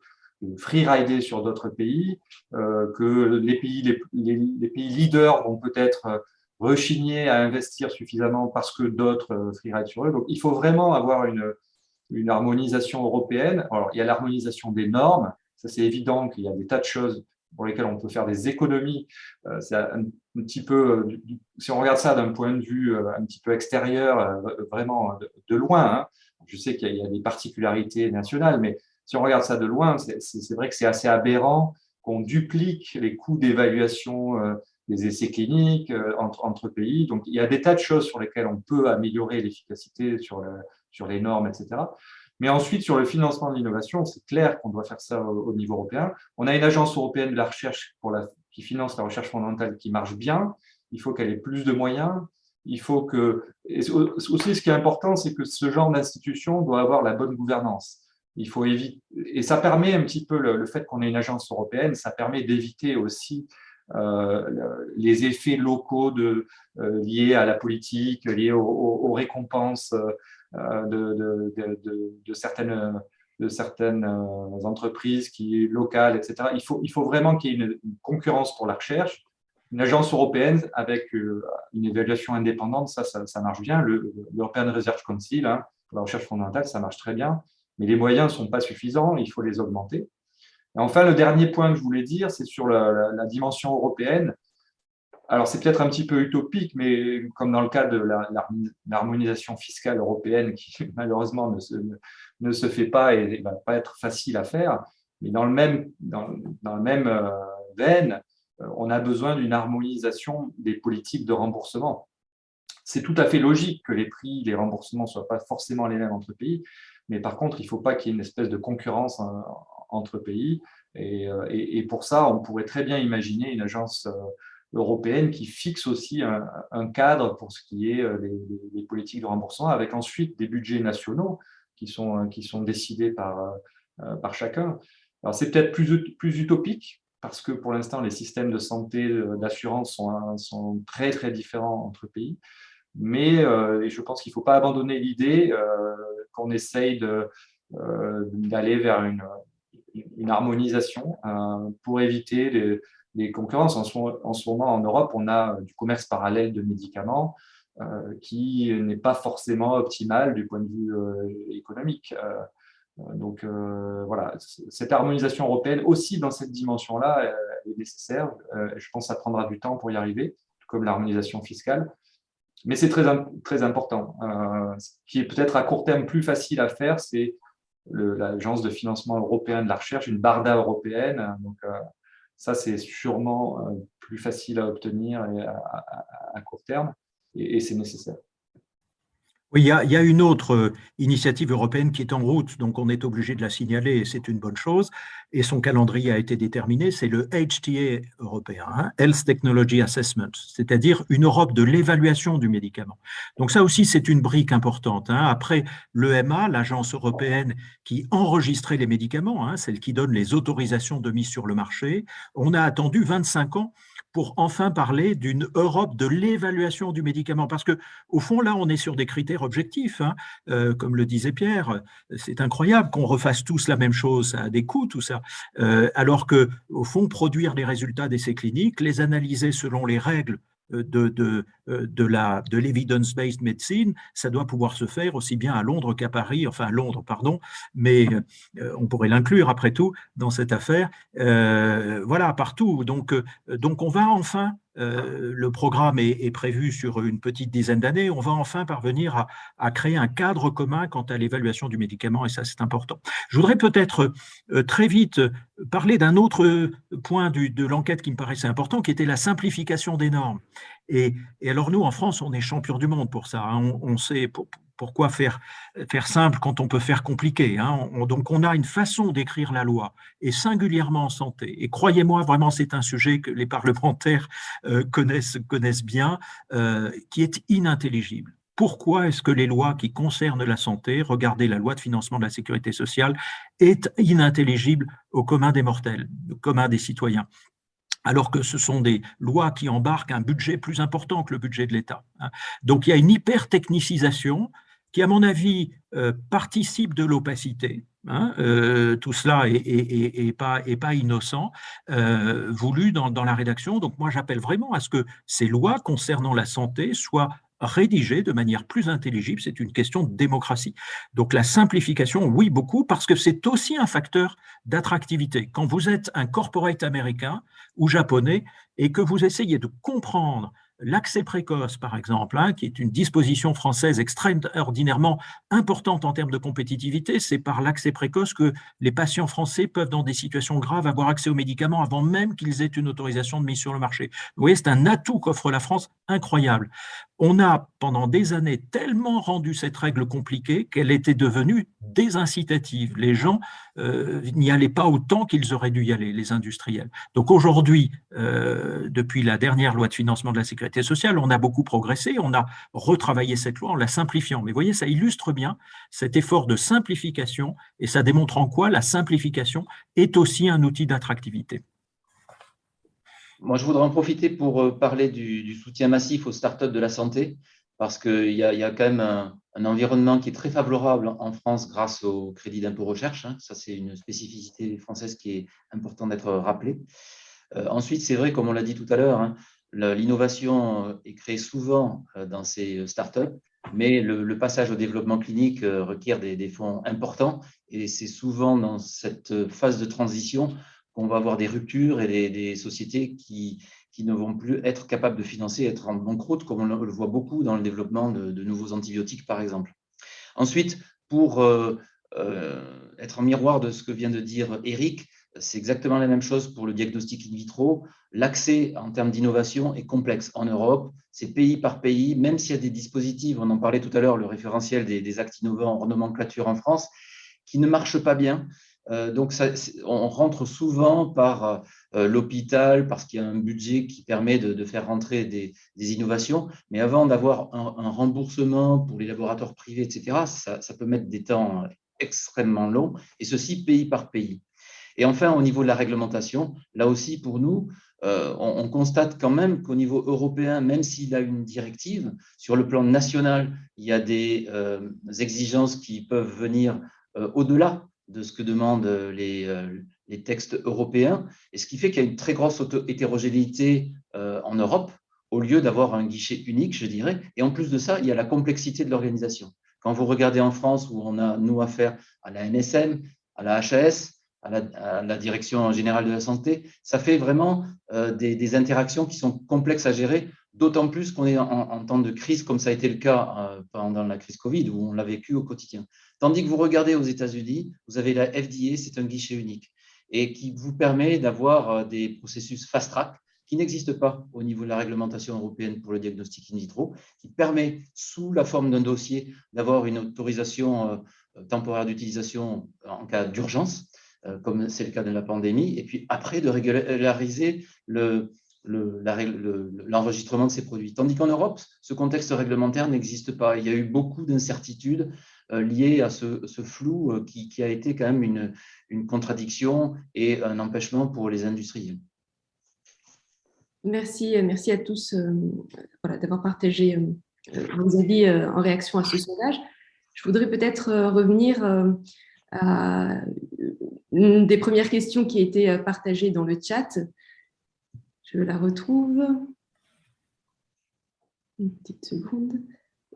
free-rider sur d'autres pays, que les pays, leaders vont peut-être rechigner à investir suffisamment parce que d'autres free-ride sur eux. Donc, il faut vraiment avoir une harmonisation européenne. Alors, il y a l'harmonisation des normes, ça, c'est évident qu'il y a des tas de choses pour lesquelles on peut faire des économies. Euh, c'est un, petit peu, euh, si on regarde ça d'un point de vue euh, un petit peu extérieur, vraiment de, loin, hein, je sais qu'il y, a des particularités nationales, mais si on regarde ça de loin, c'est vrai que c'est assez aberrant qu'on duplique les coûts d'évaluation des essais cliniques entre, pays. Donc, il y a des tas de choses sur lesquelles on peut améliorer l'efficacité sur les normes, etc. Mais ensuite, sur le financement de l'innovation, c'est clair qu'on doit faire ça au, niveau européen. On a une agence européenne de la recherche qui finance la recherche fondamentale qui marche bien. Il faut qu'elle ait plus de moyens. Il faut que... aussi, ce qui est important, c'est que ce genre d'institution doit avoir la bonne gouvernance. Il faut éviter, et ça permet un petit peu le, fait qu'on ait une agence européenne, ça permet d'éviter aussi euh, les effets locaux euh, liés à la politique, liés aux, aux récompenses euh, de, de, certaines de certaines entreprises qui, locales, etc. Il faut, il faut vraiment qu'il y ait une, concurrence pour la recherche. Une agence européenne avec une évaluation indépendante, ça, ça, marche bien. L'European Research Council, hein, pour la recherche fondamentale, ça marche très bien. Mais les moyens ne sont pas suffisants, il faut les augmenter. Et enfin, le dernier point que je voulais dire, c'est sur la, dimension européenne. Alors, c'est peut-être un petit peu utopique, mais comme dans le cas de l'harmonisation fiscale européenne, qui malheureusement ne se, ne se fait pas et ne va pas être facile à faire, mais dans le même, dans, dans même euh, veine, euh, on a besoin d'une harmonisation des politiques de remboursement. C'est tout à fait logique que les prix, les remboursements ne soient pas forcément les mêmes entre pays, mais par contre, il ne faut pas qu'il y ait une espèce de concurrence hein, entre pays. Euh, et, pour ça, on pourrait très bien imaginer une agence européenne qui fixe aussi un, cadre pour ce qui est euh, des, politiques de remboursement, avec ensuite des budgets nationaux qui sont, qui sont décidés par, par chacun. Alors, c'est peut-être plus, plus utopique, parce que pour l'instant, les systèmes de santé, d'assurance sont, sont très, très différents entre pays. Mais je pense qu'il ne faut pas abandonner l'idée qu'on essaye d'aller vers une, une harmonisation euh, pour éviter les, concurrences. En ce, moment, en Europe, on a du commerce parallèle de médicaments euh, qui n'est pas forcément optimal du point de vue euh, économique. donc voilà, cette harmonisation européenne aussi dans cette dimension-là est nécessaire. je pense que ça prendra du temps pour y arriver, comme l'harmonisation fiscale. Mais c'est très, très important. ce qui est peut-être à court terme plus facile à faire, c'est l'Agence de financement européen de la recherche, une BARDA européenne. Euh, ça, c'est sûrement euh, plus facile à obtenir à, court terme et c'est nécessaire. Oui, il y, a, une autre euh, initiative européenne qui est en route, donc on est obligé de la signaler et c'est une bonne chose. Et son calendrier a été déterminé, c'est le HTA européen, hein, Health Technology Assessment, c'est-à-dire une Europe de l'évaluation du médicament. Donc ça aussi, c'est une brique importante. Hein. Après l'EMA, l'agence européenne qui enregistrait les médicaments, hein, celle qui donne les autorisations de mise sur le marché, on a attendu 25 ans pour enfin parler d'une Europe de l'évaluation du médicament. Parce que au fond, là, on est sur des critères objectifs. Hein. Euh, comme le disait Pierre, c'est incroyable qu'on refasse tous la même chose, ça a des coûts, tout ça. Euh, alors que, au fond, produire les résultats d'essais cliniques, les analyser selon les règles de, de, euh, de la de l'evidence-based medicine, ça doit pouvoir se faire aussi bien à Londres qu'à Paris, enfin à Londres, pardon, mais euh, on pourrait l'inclure après tout dans cette affaire. voilà, partout. Donc, donc on va enfin euh, le programme est, prévu sur une petite dizaine d'années, on va enfin parvenir à, créer un cadre commun quant à l'évaluation du médicament, et ça c'est important. Je voudrais peut-être euh, très vite parler d'un autre point de l'enquête qui me paraissait important, qui était la simplification des normes. Et, alors nous, en France, on est champion du monde pour ça. Hein. On, sait, pourquoi faire, simple quand on peut faire compliqué hein Donc, on a une façon d'écrire la loi, et singulièrement en santé. Et croyez-moi, vraiment, c'est un sujet que les parlementaires euh, connaissent, connaissent bien, euh, qui est inintelligible. Pourquoi est-ce que les lois qui concernent la santé, regardez la loi de financement de la sécurité sociale, est inintelligible au commun des mortels, au commun des citoyens? Alors que ce sont des lois qui embarquent un budget plus important que le budget de l'État. Hein. Donc il y a une hyper-technicisation qui, à mon avis, euh, participe de l'opacité. Hein, euh, tout cela est, pas, innocent, euh, voulu dans, la rédaction. Donc moi, j'appelle vraiment à ce que ces lois concernant la santé soient rédigées de manière plus intelligible. C'est une question de démocratie. Donc la simplification, oui, beaucoup, parce que c'est aussi un facteur d'attractivité. Quand vous êtes un corporate américain ou japonais et que vous essayez de comprendre L'accès précoce, par exemple, hein, qui est une disposition française extraordinairement importante en termes de compétitivité, c'est par l'accès précoce que les patients français peuvent, dans des situations graves, avoir accès aux médicaments avant même qu'ils aient une autorisation de mise sur le marché. Vous voyez, c'est un atout qu'offre la France incroyable on a pendant des années tellement rendu cette règle compliquée qu'elle était devenue désincitative. Les gens euh, n'y allaient pas autant qu'ils auraient dû y aller, les industriels. Donc aujourd'hui, euh, depuis la dernière loi de financement de la sécurité sociale, on a beaucoup progressé, on a retravaillé cette loi en la simplifiant. Mais vous voyez, ça illustre bien cet effort de simplification et ça démontre en quoi la simplification est aussi un outil d'attractivité. Moi, je voudrais en profiter pour euh, parler du, soutien massif aux startups de la santé, parce qu'il y, a quand même un, environnement qui est très favorable en France grâce au crédit d'impôt recherche. Hein. Ça, c'est une spécificité française qui est importante d'être rappelée. Euh, ensuite, c'est vrai, comme on l'a dit tout à l'heure, hein, l'innovation euh, est créée souvent dans ces startups, mais le, passage au développement clinique requiert des, fonds importants et c'est souvent dans cette phase de transition qu'on va avoir des ruptures et des, sociétés qui, qui, ne vont plus être capables de financer, être en banqueroute, comme on le voit beaucoup dans le développement de, nouveaux antibiotiques, par exemple. Ensuite, pour être en miroir de ce que vient de dire Eric, c'est exactement la même chose pour le diagnostic in vitro. L'accès en termes d'innovation est complexe en Europe, c'est pays par pays, même s'il y a des dispositifs, on en parlait tout à l'heure, le référentiel des, actes innovants en nomenclature en France, qui ne marchent pas bien. Euh, donc, on rentre souvent par euh, l'hôpital parce qu'il y a un budget qui permet de, faire rentrer des, innovations. Mais avant d'avoir un, remboursement pour les laboratoires privés, etc., ça, peut mettre des temps extrêmement longs, et ceci pays par pays. Et enfin, au niveau de la réglementation, là aussi, pour nous, euh, on, constate quand même qu'au niveau européen, même s'il a une directive, sur le plan national, il y a des euh, exigences qui peuvent venir euh, au-delà de ce que demandent les, les, textes européens, et ce qui fait qu'il y a une très grosse hétérogénéité en Europe, au lieu d'avoir un guichet unique, je dirais. Et en plus de ça, il y a la complexité de l'organisation. Quand vous regardez en France, où on a, nous, affaire à la NSM, à la HAS, à la, direction générale de la santé, ça fait vraiment euh, des, interactions qui sont complexes à gérer, d'autant plus qu'on est en, temps de crise, comme ça a été le cas euh, pendant la crise Covid, où on l'a vécu au quotidien. Tandis que vous regardez aux États-Unis, vous avez la FDA, c'est un guichet unique, et qui vous permet d'avoir euh, des processus fast-track qui n'existent pas au niveau de la réglementation européenne pour le diagnostic in vitro, qui permet, sous la forme d'un dossier, d'avoir une autorisation temporaire d'utilisation en cas d'urgence, euh, comme c'est le cas de la pandémie, et puis après de régulariser l'enregistrement le, de ces produits. Tandis qu'en Europe, ce contexte réglementaire n'existe pas. Il y a eu beaucoup d'incertitudes euh, liées à ce, flou euh, qui, a été quand même une, contradiction et un empêchement pour les industriels. Merci, merci à tous d'avoir partagé vos avis en réaction à ce sondage. Je voudrais peut-être revenir à une des premières questions qui a été euh, partagée dans le chat. Je la retrouve. Une petite seconde.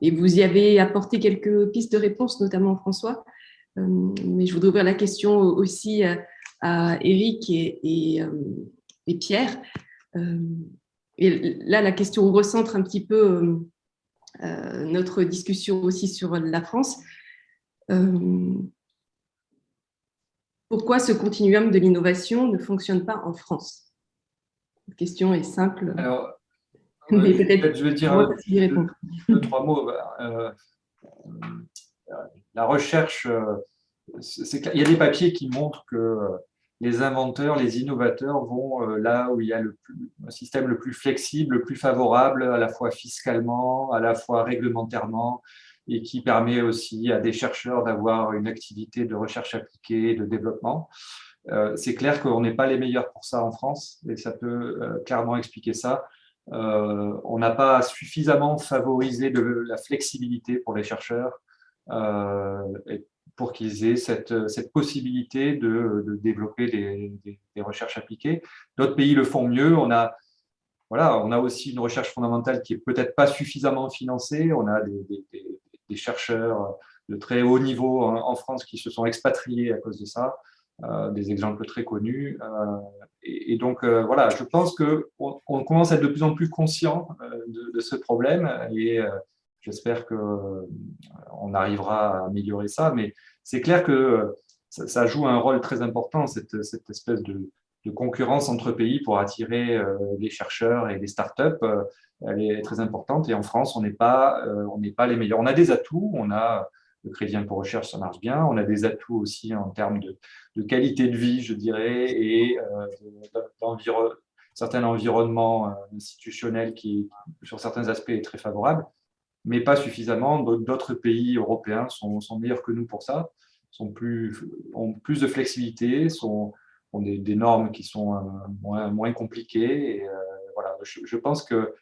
Et vous y avez apporté quelques pistes de réponse, notamment François. Euh, mais je voudrais ouvrir la question aussi à Eric et, euh, Pierre. Et là, la question recentre un petit peu notre discussion aussi sur la France pourquoi ce continuum de l'innovation ne fonctionne pas en France? La question est simple. Alors, mais peut-être je vais dire deux, trois mots. Bah, euh, la recherche, euh, il y a des papiers qui montrent que euh, les inventeurs, les innovateurs vont là où il y a le, système le plus flexible, le plus favorable, à la fois fiscalement, à la fois réglementairement, et qui permet aussi à des chercheurs d'avoir une activité de recherche appliquée, de développement. Euh, c'est clair qu'on n'est pas les meilleurs pour ça en France, et ça peut euh, clairement expliquer ça. Euh, on n'a pas suffisamment favorisé la flexibilité pour les chercheurs pour qu'ils aient cette, possibilité de, développer des, recherches appliquées. D'autres pays le font mieux. On a, voilà, on a aussi une recherche fondamentale qui est peut-être pas suffisamment financée. On a des, chercheurs de très haut niveau en, France qui se sont expatriés à cause de ça, des exemples très connus. Euh, et, donc, euh, voilà, je pense qu'on on commence à être de plus en plus conscient de, ce problème et j'espère qu'on arrivera à améliorer ça. Mais c'est clair que ça, joue un rôle très important, cette, espèce de, concurrence entre pays pour attirer les chercheurs et les startups elle est très importante. Et en France, on n'est pas, euh, on n'est pas les meilleurs. On a des atouts, on a le crédit pour recherche, ça marche bien. On a des atouts aussi en termes de, qualité de vie, je dirais, et euh, certains environnements euh, institutionnels qui, sur certains aspects, est très favorable, mais pas suffisamment. D'autres pays européens sont, meilleurs que nous pour ça, sont plus, ont plus de flexibilité, sont, ont des, normes qui sont moins, moins compliquées. Voilà, je pense que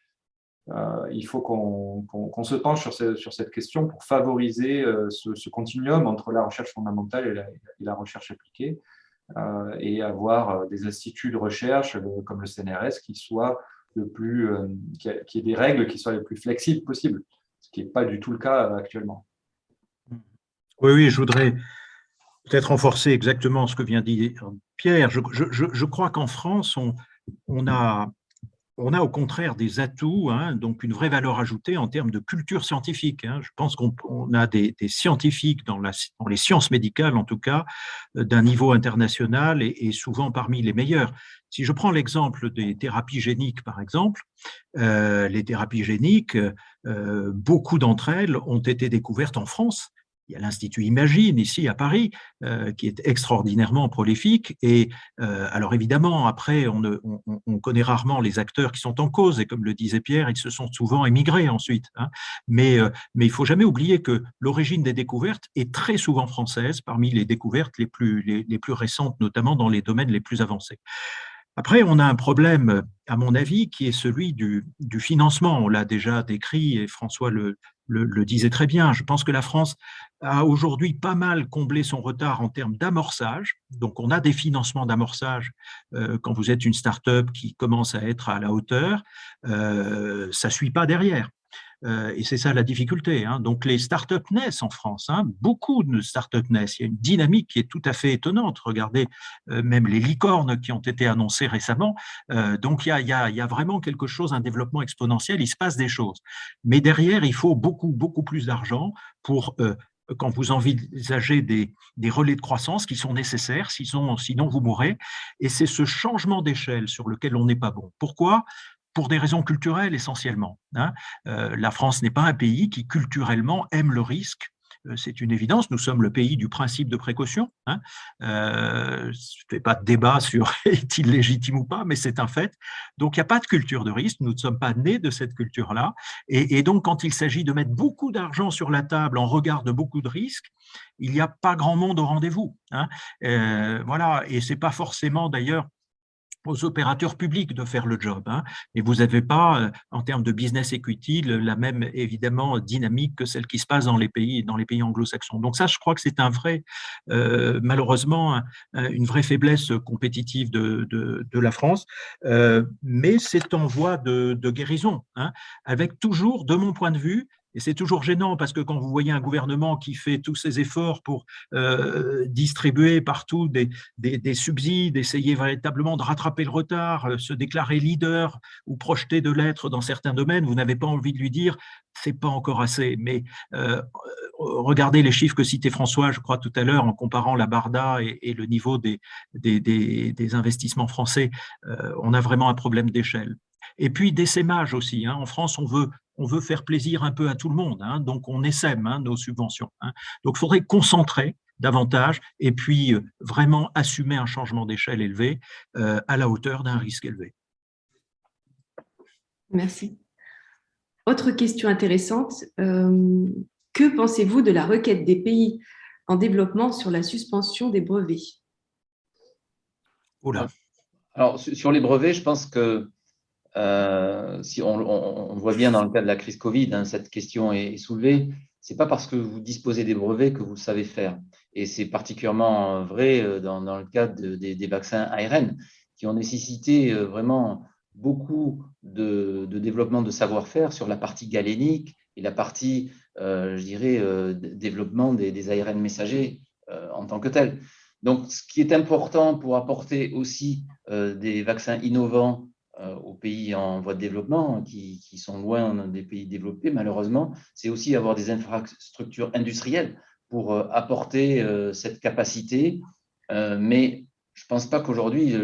il faut qu'on se penche sur, cette question pour favoriser ce, continuum entre la recherche fondamentale et la, recherche appliquée et avoir des instituts de recherche comme le CNRS qui soient le plus, qui, qui aient des règles qui soient les plus flexibles possibles, ce qui n'est pas du tout le cas actuellement. Oui, oui, je voudrais peut-être renforcer exactement ce que vient de dire Pierre. Je, crois qu'en France, on, a, on a au contraire des atouts, hein, donc une vraie valeur ajoutée en termes de culture scientifique. Hein. Je pense qu'on a des, scientifiques dans, les sciences médicales, en tout cas, euh, d'un niveau international et, souvent parmi les meilleurs. Si je prends l'exemple des thérapies géniques, par exemple, euh, les thérapies géniques, euh, beaucoup d'entre elles ont été découvertes en France il y a l'Institut Imagine ici à Paris, euh, qui est extraordinairement prolifique. Et euh, alors évidemment, après, on, connaît rarement les acteurs qui sont en cause. Et comme le disait Pierre, ils se sont souvent émigrés ensuite. Hein. Mais, euh, mais il faut jamais oublier que l'origine des découvertes est très souvent française, parmi les découvertes les plus, les plus récentes, notamment dans les domaines les plus avancés. Après, on a un problème, à mon avis, qui est celui du, du financement. On l'a déjà décrit et François le, le, disait très bien. Je pense que la France a aujourd'hui pas mal comblé son retard en termes d'amorçage. Donc, on a des financements d'amorçage euh, quand vous êtes une start-up qui commence à être à la hauteur. Euh, ça ne suit pas derrière. Euh, et c'est ça la difficulté. Hein. Donc les startups naissent en France, hein. beaucoup de startups naissent. Il y a une dynamique qui est tout à fait étonnante. Regardez euh, même les licornes qui ont été annoncées récemment. Euh, donc il y, a, vraiment quelque chose, un développement exponentiel, il se passe des choses. Mais derrière, il faut beaucoup, beaucoup plus d'argent pour quand vous envisagez des, relais de croissance qui sont nécessaires, sinon, sinon vous mourrez. Et c'est ce changement d'échelle sur lequel on n'est pas bon. Pourquoi? Pour des raisons culturelles essentiellement. Hein. Euh, la France n'est pas un pays qui culturellement aime le risque. Euh, c'est une évidence, nous sommes le pays du principe de précaution. Euh, je ne fais pas de débat sur est-il légitime ou pas, mais c'est un fait. Donc, il n'y a pas de culture de risque, nous ne sommes pas nés de cette culture-là. Et, donc, quand il s'agit de mettre beaucoup d'argent sur la table en regard de beaucoup de risques, il n'y a pas grand monde au rendez-vous. Hein. voilà, et ce n'est pas forcément d'ailleurs aux opérateurs publics de faire le job. Hein. Et vous n'avez pas, euh, en termes de business equity, la même évidemment dynamique que celle qui se passe dans les pays, pays anglo-saxons. Donc ça, je crois que c'est un vrai, euh, malheureusement, une vraie faiblesse compétitive de, de, la France. Euh, mais c'est en voie de, de guérison, hein, avec toujours, de mon point de vue, et c'est toujours gênant parce que quand vous voyez un gouvernement qui fait tous ses efforts pour euh, distribuer partout des, des, subsides, essayer véritablement de rattraper le retard, euh, se déclarer leader ou projeter de l'être dans certains domaines, vous n'avez pas envie de lui dire c'est pas encore assez. Mais euh, regardez les chiffres que citait François, je crois tout à l'heure, en comparant la Barda et, le niveau des investissements français, on a vraiment un problème d'échelle. Et puis des sémages aussi. Hein. En France, on veut, on veut faire plaisir un peu à tout le monde, hein. donc on essaime hein, nos subventions. Donc il faudrait concentrer davantage et puis euh, vraiment assumer un changement d'échelle élevé euh, à la hauteur d'un risque élevé. Merci. Autre question intéressante, euh, que pensez-vous de la requête des pays en développement sur la suspension des brevets? Oula. Alors, sur les brevets, je pense que euh, si on, voit bien dans le cas de la crise Covid, hein, cette question est, soulevée, ce n'est pas parce que vous disposez des brevets que vous savez faire. Et c'est particulièrement vrai euh, dans, le cas des vaccins ARN, qui ont nécessité euh, vraiment beaucoup de, développement de savoir-faire sur la partie galénique et la partie, je dirais, développement des, ARN messagers en tant que tel. Donc, ce qui est important pour apporter aussi des vaccins innovants aux pays en voie de développement, qui, sont loin des pays développés, malheureusement, c'est aussi avoir des infrastructures industrielles pour euh, apporter euh, cette capacité. mais je ne pense pas qu'aujourd'hui,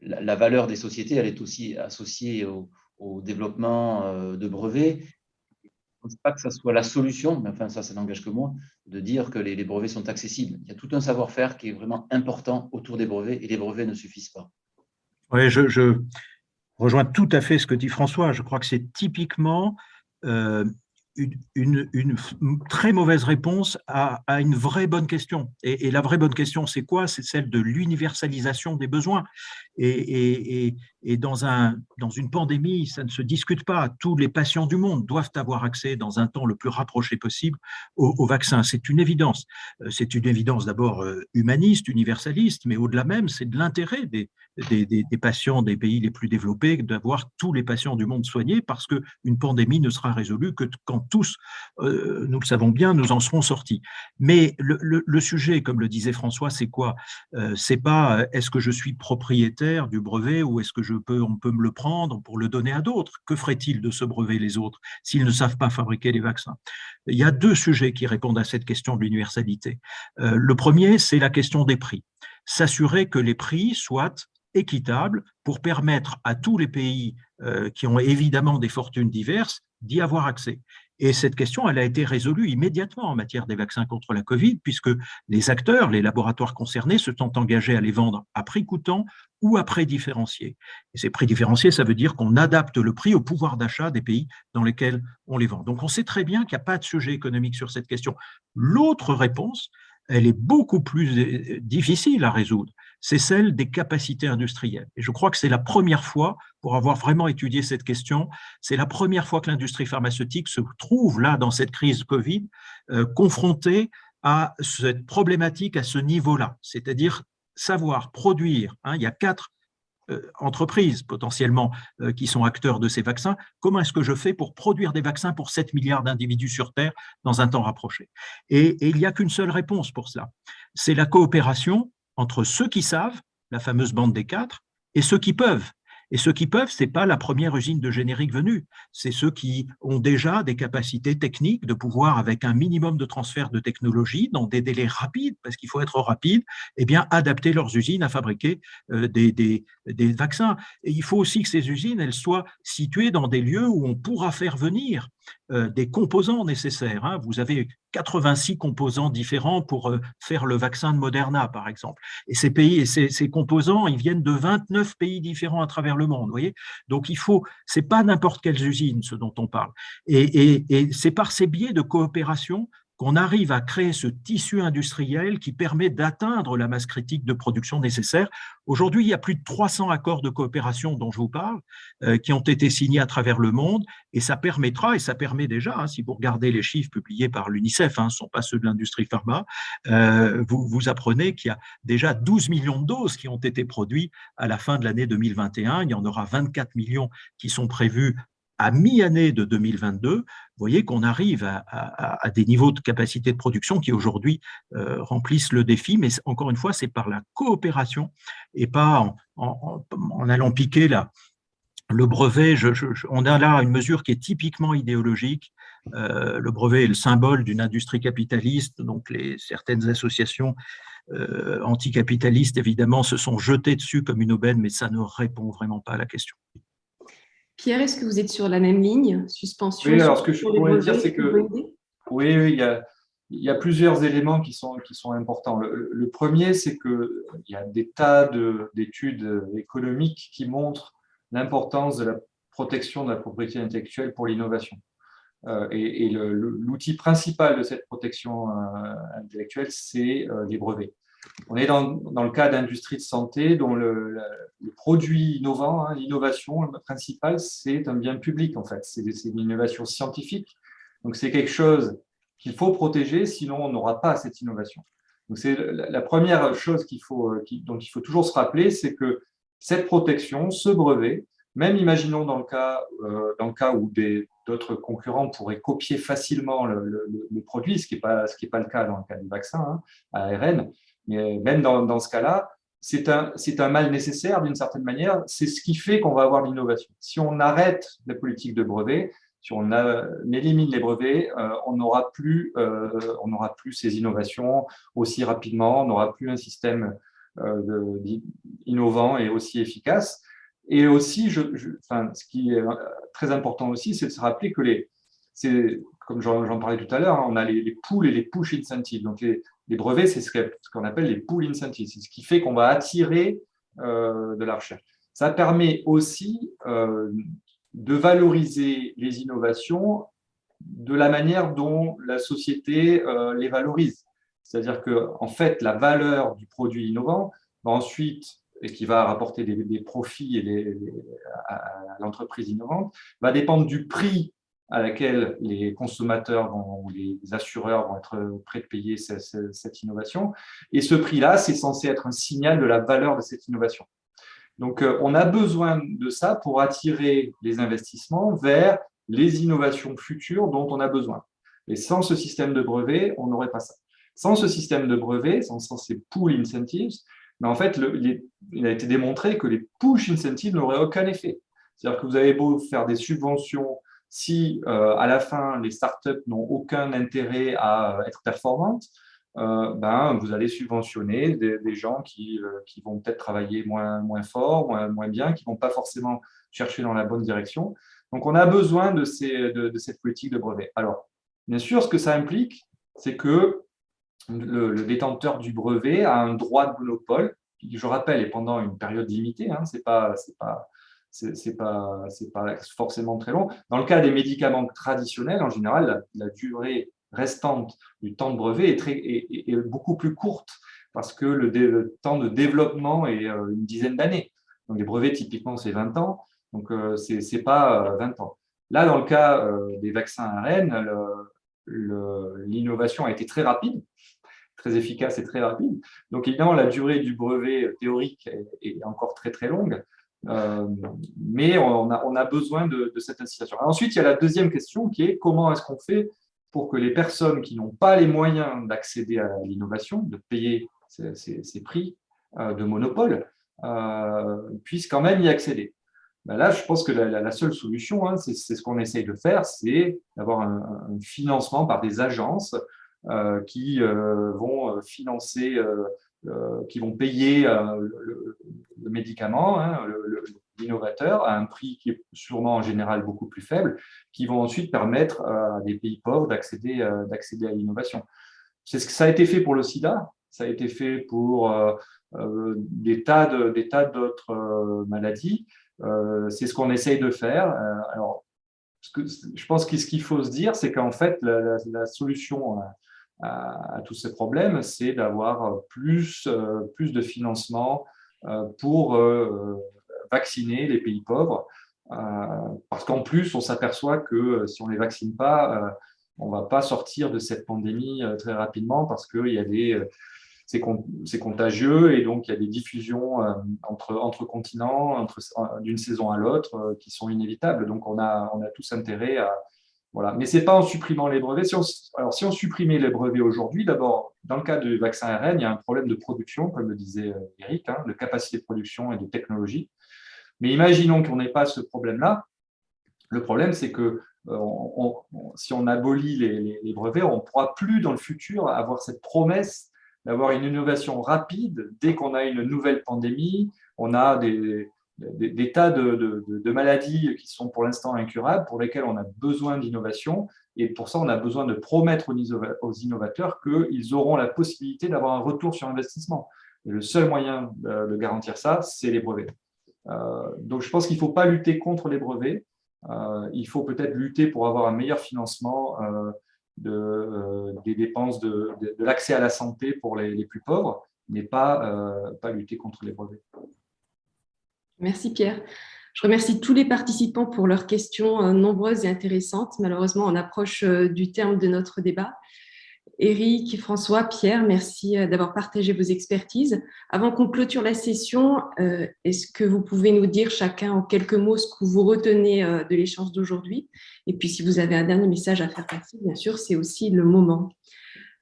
la valeur des sociétés, elle est aussi associée au, développement de brevets. Je ne pense pas que ce soit la solution, mais enfin, ça, ça n'engage que moi, de dire que les brevets sont accessibles. Il y a tout un savoir-faire qui est vraiment important autour des brevets et les brevets ne suffisent pas. Oui, je, rejoins tout à fait ce que dit François. Je crois que c'est typiquement euh, une, très mauvaise réponse à, une vraie bonne question. Et, la vraie bonne question, c'est quoi? C'est celle de l'universalisation des besoins. Et, dans, un, dans une pandémie, ça ne se discute pas. Tous les patients du monde doivent avoir accès dans un temps le plus rapproché possible au, vaccin. C'est une évidence. Euh, c'est une évidence d'abord euh, humaniste, universaliste, mais au-delà même, c'est de l'intérêt des, des, des, patients des pays les plus développés d'avoir tous les patients du monde soignés parce qu'une pandémie ne sera résolue que quand tous, euh, nous le savons bien, nous en serons sortis. Mais le, le, sujet, comme le disait François, c'est quoi? C'est pas est-ce que je suis propriétaire du brevet ou est-ce que je peux, on peut me le prendre pour le donner à d'autres? Que ferait-il de ce brevet les autres s'ils ne savent pas fabriquer les vaccins? Il y a deux sujets qui répondent à cette question de l'universalité. Euh, le premier, c'est la question des prix. S'assurer que les prix soient équitables pour permettre à tous les pays euh, qui ont évidemment des fortunes diverses d'y avoir accès. Et cette question, elle a été résolue immédiatement en matière des vaccins contre la Covid, puisque les acteurs, les laboratoires concernés se sont engagés à les vendre à prix coûtant ou à prix différencié. Et ces prix différenciés, ça veut dire qu'on adapte le prix au pouvoir d'achat des pays dans lesquels on les vend. Donc on sait très bien qu'il n'y a pas de sujet économique sur cette question. L'autre réponse, elle est beaucoup plus euh, difficile à résoudre c'est celle des capacités industrielles. Et je crois que c'est la première fois, pour avoir vraiment étudié cette question, c'est la première fois que l'industrie pharmaceutique se trouve là, dans cette crise Covid, euh, confrontée à cette problématique à ce niveau-là, c'est-à-dire savoir produire. Hein, il y a quatre euh, entreprises potentiellement euh, qui sont acteurs de ces vaccins. Comment est-ce que je fais pour produire des vaccins pour 7 milliards d'individus sur Terre dans un temps rapproché? Et il n'y a qu'une seule réponse pour cela. C'est la coopération entre ceux qui savent, la fameuse bande des quatre, et ceux qui peuvent. Et ceux qui peuvent, ce n'est pas la première usine de générique venue, c'est ceux qui ont déjà des capacités techniques de pouvoir, avec un minimum de transfert de technologie, dans des délais rapides, parce qu'il faut être rapide, eh bien, adapter leurs usines à fabriquer euh, des, des, des, vaccins. Et il faut aussi que ces usines elles soient situées dans des lieux où on pourra faire venir des composants nécessaires. Hein. Vous avez 86 composants différents pour euh, faire le vaccin de Moderna, par exemple. Et ces pays et ces, composants, ils viennent de 29 pays différents à travers le monde. Voyez Donc, il faut, c'est pas n'importe quelles usines ce dont on parle. Et, et c'est par ces biais de coopération qu'on arrive à créer ce tissu industriel qui permet d'atteindre la masse critique de production nécessaire. Aujourd'hui, il y a plus de 300 accords de coopération dont je vous parle, euh, qui ont été signés à travers le monde, et ça permettra, et ça permet déjà, hein, si vous regardez les chiffres publiés par l'UNICEF, hein, ce ne sont pas ceux de l'industrie pharma, euh, vous, vous apprenez qu'il y a déjà 12 millions de doses qui ont été produites à la fin de l'année 2021, il y en aura 24 millions qui sont prévus à mi-année de 2022, vous voyez qu'on arrive à, des niveaux de capacité de production qui aujourd'hui euh, remplissent le défi, mais encore une fois, c'est par la coopération et pas en, allant piquer le brevet. on a là une mesure qui est typiquement idéologique. Euh, le brevet est le symbole d'une industrie capitaliste, donc les, certaines associations euh, anticapitalistes, évidemment, se sont jetées dessus comme une aubaine, mais ça ne répond vraiment pas à la question. Pierre, est-ce que vous êtes sur la même ligne Suspension Oui, alors ce que je pourrais dire, c'est que oui, oui, il y a, plusieurs éléments qui sont, qui sont importants. Le, premier, c'est qu'il y a des tas d'études économiques qui montrent l'importance de la protection de la propriété intellectuelle pour l'innovation. Euh, et, l'outil principal de cette protection euh, intellectuelle, c'est euh, les brevets. On est dans, le cas d'industrie de santé dont le, produit innovant, hein, l'innovation principale, c'est un bien public en fait. C'est une innovation scientifique. Donc c'est quelque chose qu'il faut protéger, sinon on n'aura pas cette innovation. Donc c'est la, première chose qu'il faut, dont il faut toujours se rappeler, c'est que cette protection, ce brevet, même imaginons dans le cas, euh, dans le cas où d'autres concurrents pourraient copier facilement le, produit, ce qui n'est pas, pas, le cas dans le cas du vaccin hein, ARN, mais même dans, ce cas-là, c'est un, un, mal nécessaire d'une certaine manière. C'est ce qui fait qu'on va avoir l'innovation. Si on arrête la politique de brevets, si on, élimine les brevets, euh, on n'aura plus, euh, plus ces innovations aussi rapidement, on n'aura plus un système euh, innovant et aussi efficace. Et aussi, enfin, ce qui est très important aussi, c'est de se rappeler que les, comme j'en parlais tout à l'heure, hein, on a les, les pools et les push incentives. Donc, les brevets, c'est ce qu'on appelle les pool incentives. C'est ce qui fait qu'on va attirer euh, de la recherche. Ça permet aussi euh, de valoriser les innovations de la manière dont la société euh, les valorise. C'est-à-dire que, en fait, la valeur du produit innovant va ensuite et qui va rapporter des, profits à, l'entreprise innovante, va dépendre du prix à laquelle les consommateurs ou les assureurs vont être prêts de payer cette, innovation. Et ce prix-là, c'est censé être un signal de la valeur de cette innovation. Donc, euh, on a besoin de ça pour attirer les investissements vers les innovations futures dont on a besoin. Et sans ce système de brevet, on n'aurait pas ça. Sans ce système de brevet, sans, ces pool incentives, mais en fait, il a été démontré que les push incentives n'auraient aucun effet. C'est-à-dire que vous avez beau faire des subventions, si euh, à la fin, les startups n'ont aucun intérêt à être performantes, euh, ben, vous allez subventionner des, gens qui, euh, qui vont peut-être travailler moins, moins fort, moins, moins bien, qui ne vont pas forcément chercher dans la bonne direction. Donc, on a besoin de, ces, de, cette politique de brevet. Alors, bien sûr, ce que ça implique, c'est que le, détenteur du brevet a un droit de monopole, qui, je rappelle, est pendant une période limitée, hein, ce n'est pas, pas, pas forcément très long. Dans le cas des médicaments traditionnels, en général, la, durée restante du temps de brevet est, très, est, beaucoup plus courte parce que le, temps de développement est euh, une dizaine d'années. Donc, les brevets, typiquement, c'est 20 ans, donc euh, ce n'est pas 20 euh, ans. Là, dans le cas des vaccins ARN, l'innovation a été très rapide, très efficace et très rapide. Donc, évidemment, la durée du brevet théorique est, encore très, très longue, euh, mais on a, besoin de, cette incitation. Ensuite, il y a la deuxième question qui est comment est-ce qu'on fait pour que les personnes qui n'ont pas les moyens d'accéder à l'innovation, de payer ces, prix euh, de monopole, euh, puissent quand même y accéder? Ben là, je pense que la, seule solution, hein, c'est ce qu'on essaye de faire, c'est d'avoir un, financement par des agences euh, qui euh, vont euh, financer, qui vont payer le, médicament, hein, l'innovateur, à un prix qui est sûrement en général beaucoup plus faible, qui vont ensuite permettre à des pays pauvres d'accéder à l'innovation. C'est ce que ça a été fait pour le sida, ça a été fait pour des tas d'autres maladies. c'est ce qu'on essaye de faire. alors, je pense que ce qu'il faut se dire, c'est qu'en fait, la, solution à, tous ces problèmes, c'est d'avoir plus, euh, plus de financement euh, pour euh, vacciner les pays pauvres. Parce qu'en plus, on s'aperçoit que si on ne les vaccine pas, on ne va pas sortir de cette pandémie très rapidement parce qu'il y a des c'est contagieux et donc il y a des diffusions entre, entre continents, d'une saison à l'autre, qui sont inévitables. Donc on a, on a tous intérêt à, voilà. Mais ce n'est pas en supprimant les brevets. Si on, alors, si on supprimait les brevets aujourd'hui, d'abord, dans le cas du vaccin ARN, il y a un problème de production, comme le disait euh, Eric, hein, de capacité de production et de technologie. Mais imaginons qu'on n'ait pas ce problème-là. Le problème, c'est que euh, si on abolit les, brevets, on ne pourra plus dans le futur avoir cette promesse d'avoir une innovation rapide dès qu'on a une nouvelle pandémie. On a des, des, tas de, maladies qui sont pour l'instant incurables, pour lesquelles on a besoin d'innovation. Et pour ça, on a besoin de promettre aux innovateurs qu'ils auront la possibilité d'avoir un retour sur investissement. Et le seul moyen de garantir ça, c'est les brevets. Euh, donc, je pense qu'il ne faut pas lutter contre les brevets. Euh, il faut peut-être lutter pour avoir un meilleur financement euh, des dépenses de, l'accès à la santé pour les, plus pauvres, mais pas lutter contre les brevets. Merci Pierre. Je remercie tous les participants pour leurs questions euh, nombreuses et intéressantes. Malheureusement, on approche euh, du terme de notre débat. Eric, François, Pierre, merci euh, d'avoir partagé vos expertises. Avant qu'on clôture la session, est-ce que vous pouvez nous dire chacun en quelques mots ce que vous retenez de l'échange d'aujourd'hui? Et puis, si vous avez un dernier message à faire passer, bien sûr, c'est aussi le moment.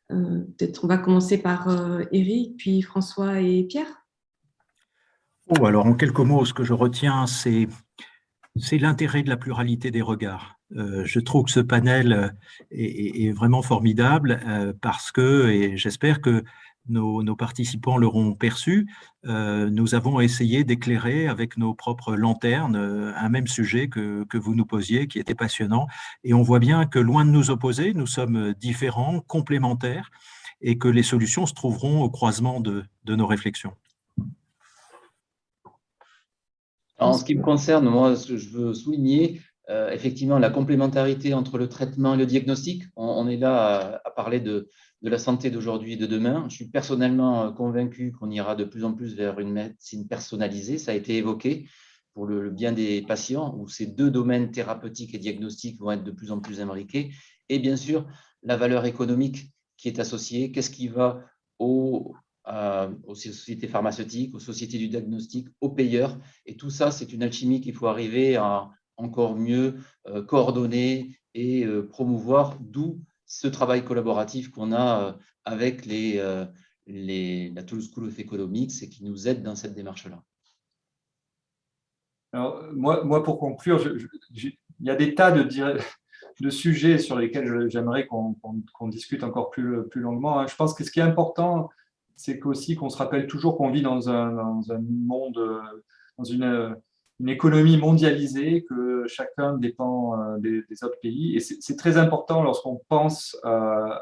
Peut-être on va commencer par Eric, puis François et Pierre. Oh, alors, en quelques mots, ce que je retiens, c'est l'intérêt de la pluralité des regards. Euh, je trouve que ce panel euh, est, vraiment formidable euh, parce que, et j'espère que nos, participants l'auront perçu, nous avons essayé d'éclairer avec nos propres lanternes un même sujet que, vous nous posiez, qui était passionnant. Et on voit bien que loin de nous opposer, nous sommes différents, complémentaires, et que les solutions se trouveront au croisement de nos réflexions. En ce qui me concerne, moi, je veux souligner, euh, effectivement la complémentarité entre le traitement et le diagnostic. On, est là à, parler de, la santé d'aujourd'hui et de demain. Je suis personnellement convaincu qu'on ira de plus en plus vers une médecine personnalisée. Ça a été évoqué pour le, bien des patients, où ces deux domaines thérapeutiques et diagnostiques vont être de plus en plus imbriqués. Et bien sûr, la valeur économique qui est associée. Qu'est-ce qui va aux, aux sociétés pharmaceutiques, aux sociétés du diagnostic, aux payeurs. Et tout ça, c'est une alchimie qu'il faut arriver à encore mieux euh, coordonner et euh, promouvoir, d'où ce travail collaboratif qu'on a euh, avec la Toulouse School of Economics et qui nous aide dans cette démarche-là. Alors, moi, pour conclure, il y a des tas de, sujets sur lesquels j'aimerais qu'on discute encore plus, plus longuement. Hein. Je pense que ce qui est important, c'est aussi qu'on se rappelle toujours qu'on vit dans un, monde, dans une, une économie mondialisée, que chacun dépend euh, des, autres pays. Et c'est très important lorsqu'on pense euh,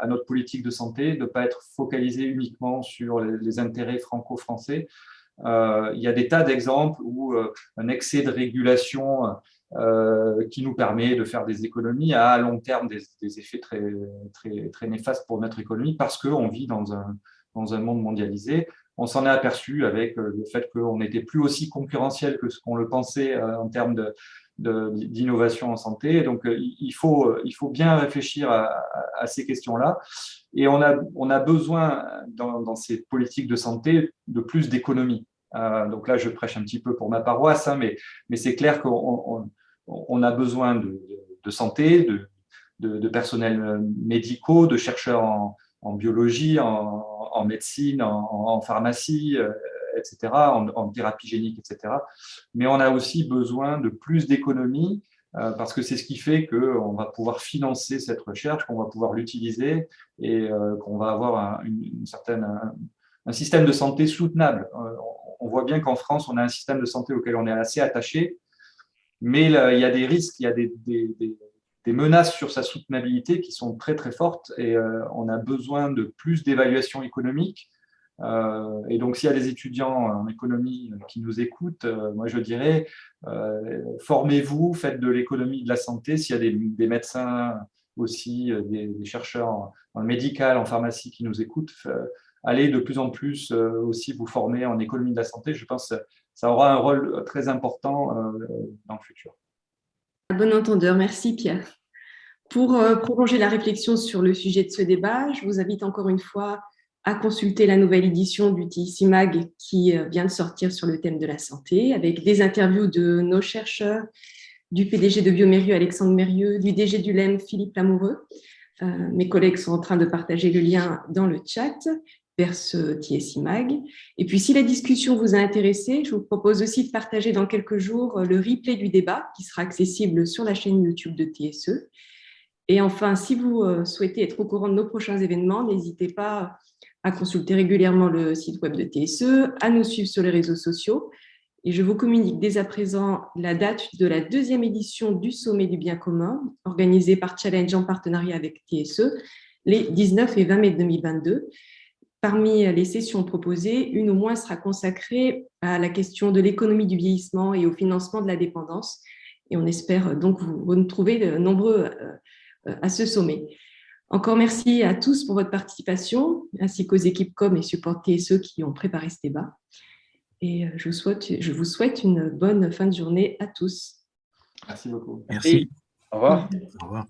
à notre politique de santé de ne pas être focalisé uniquement sur les, intérêts franco-français. Euh, il y a des tas d'exemples où un excès de régulation qui nous permet de faire des économies a à long terme des, des effets très, très, très néfastes pour notre économie parce qu'on vit dans un, dans un monde mondialisé on s'en est aperçu avec euh, le fait qu'on n'était plus aussi concurrentiel que ce qu'on le pensait euh, en termes d'innovation en santé. Donc, euh, il faut, il faut bien réfléchir à, ces questions-là. Et on a, on a besoin, dans, ces politiques de santé, de plus d'économie. donc là, je prêche un petit peu pour ma paroisse, hein, mais, mais c'est clair qu'on on, a besoin de, santé, de, de, personnels médicaux, de chercheurs en, en biologie, en, médecine, en, pharmacie, euh, etc., en, thérapie génique, etc. Mais on a aussi besoin de plus d'économies euh, parce que c'est ce qui fait qu'on va pouvoir financer cette recherche, qu'on va pouvoir l'utiliser et euh, qu'on va avoir un, une, un, système de santé soutenable. on voit bien qu'en France, on a un système de santé auquel on est assez attaché, mais il y a des risques, il y a des menaces sur sa soutenabilité qui sont très très fortes et euh, on a besoin de plus d'évaluation économique. Euh, et donc, s'il y a des étudiants en économie qui nous écoutent, euh, moi je dirais, formez-vous, faites de l'économie de la santé. S'il y a des, médecins aussi, des, chercheurs en, médical, en pharmacie qui nous écoutent, allez de plus en plus aussi vous former en économie de la santé. Je pense que ça aura un rôle très important dans le futur. Bon entendeur, merci Pierre. Pour euh, prolonger la réflexion sur le sujet de ce débat, je vous invite encore une fois à consulter la nouvelle édition du TIC Mag qui euh, vient de sortir sur le thème de la santé, avec des interviews de nos chercheurs, du PDG de Biomérieux, Alexandre Mérieux, du DG du LEM, Philippe Lamoureux. Euh, mes collègues sont en train de partager le lien dans le chat vers ce TSI Mag. Et puis, si la discussion vous a intéressé, je vous propose aussi de partager dans quelques jours le replay du débat qui sera accessible sur la chaîne YouTube de TSE. Et enfin, si vous euh, souhaitez être au courant de nos prochains événements, n'hésitez pas à consulter régulièrement le site web de TSE, à nous suivre sur les réseaux sociaux. Et je vous communique dès à présent la date de la deuxième édition du Sommet du bien commun, organisée par Challenge en partenariat avec TSE, les 19 et 20 mai 2022. Parmi les sessions proposées, une au moins sera consacrée à la question de l'économie du vieillissement et au financement de la dépendance. Et on espère donc vous retrouver nombreux euh, à ce sommet. Encore merci à tous pour votre participation, ainsi qu'aux équipes com et support TSE qui ont préparé ce débat. Et euh, je vous souhaite, je vous souhaite une bonne fin de journée à tous. Merci beaucoup. Merci. Au revoir. Au revoir.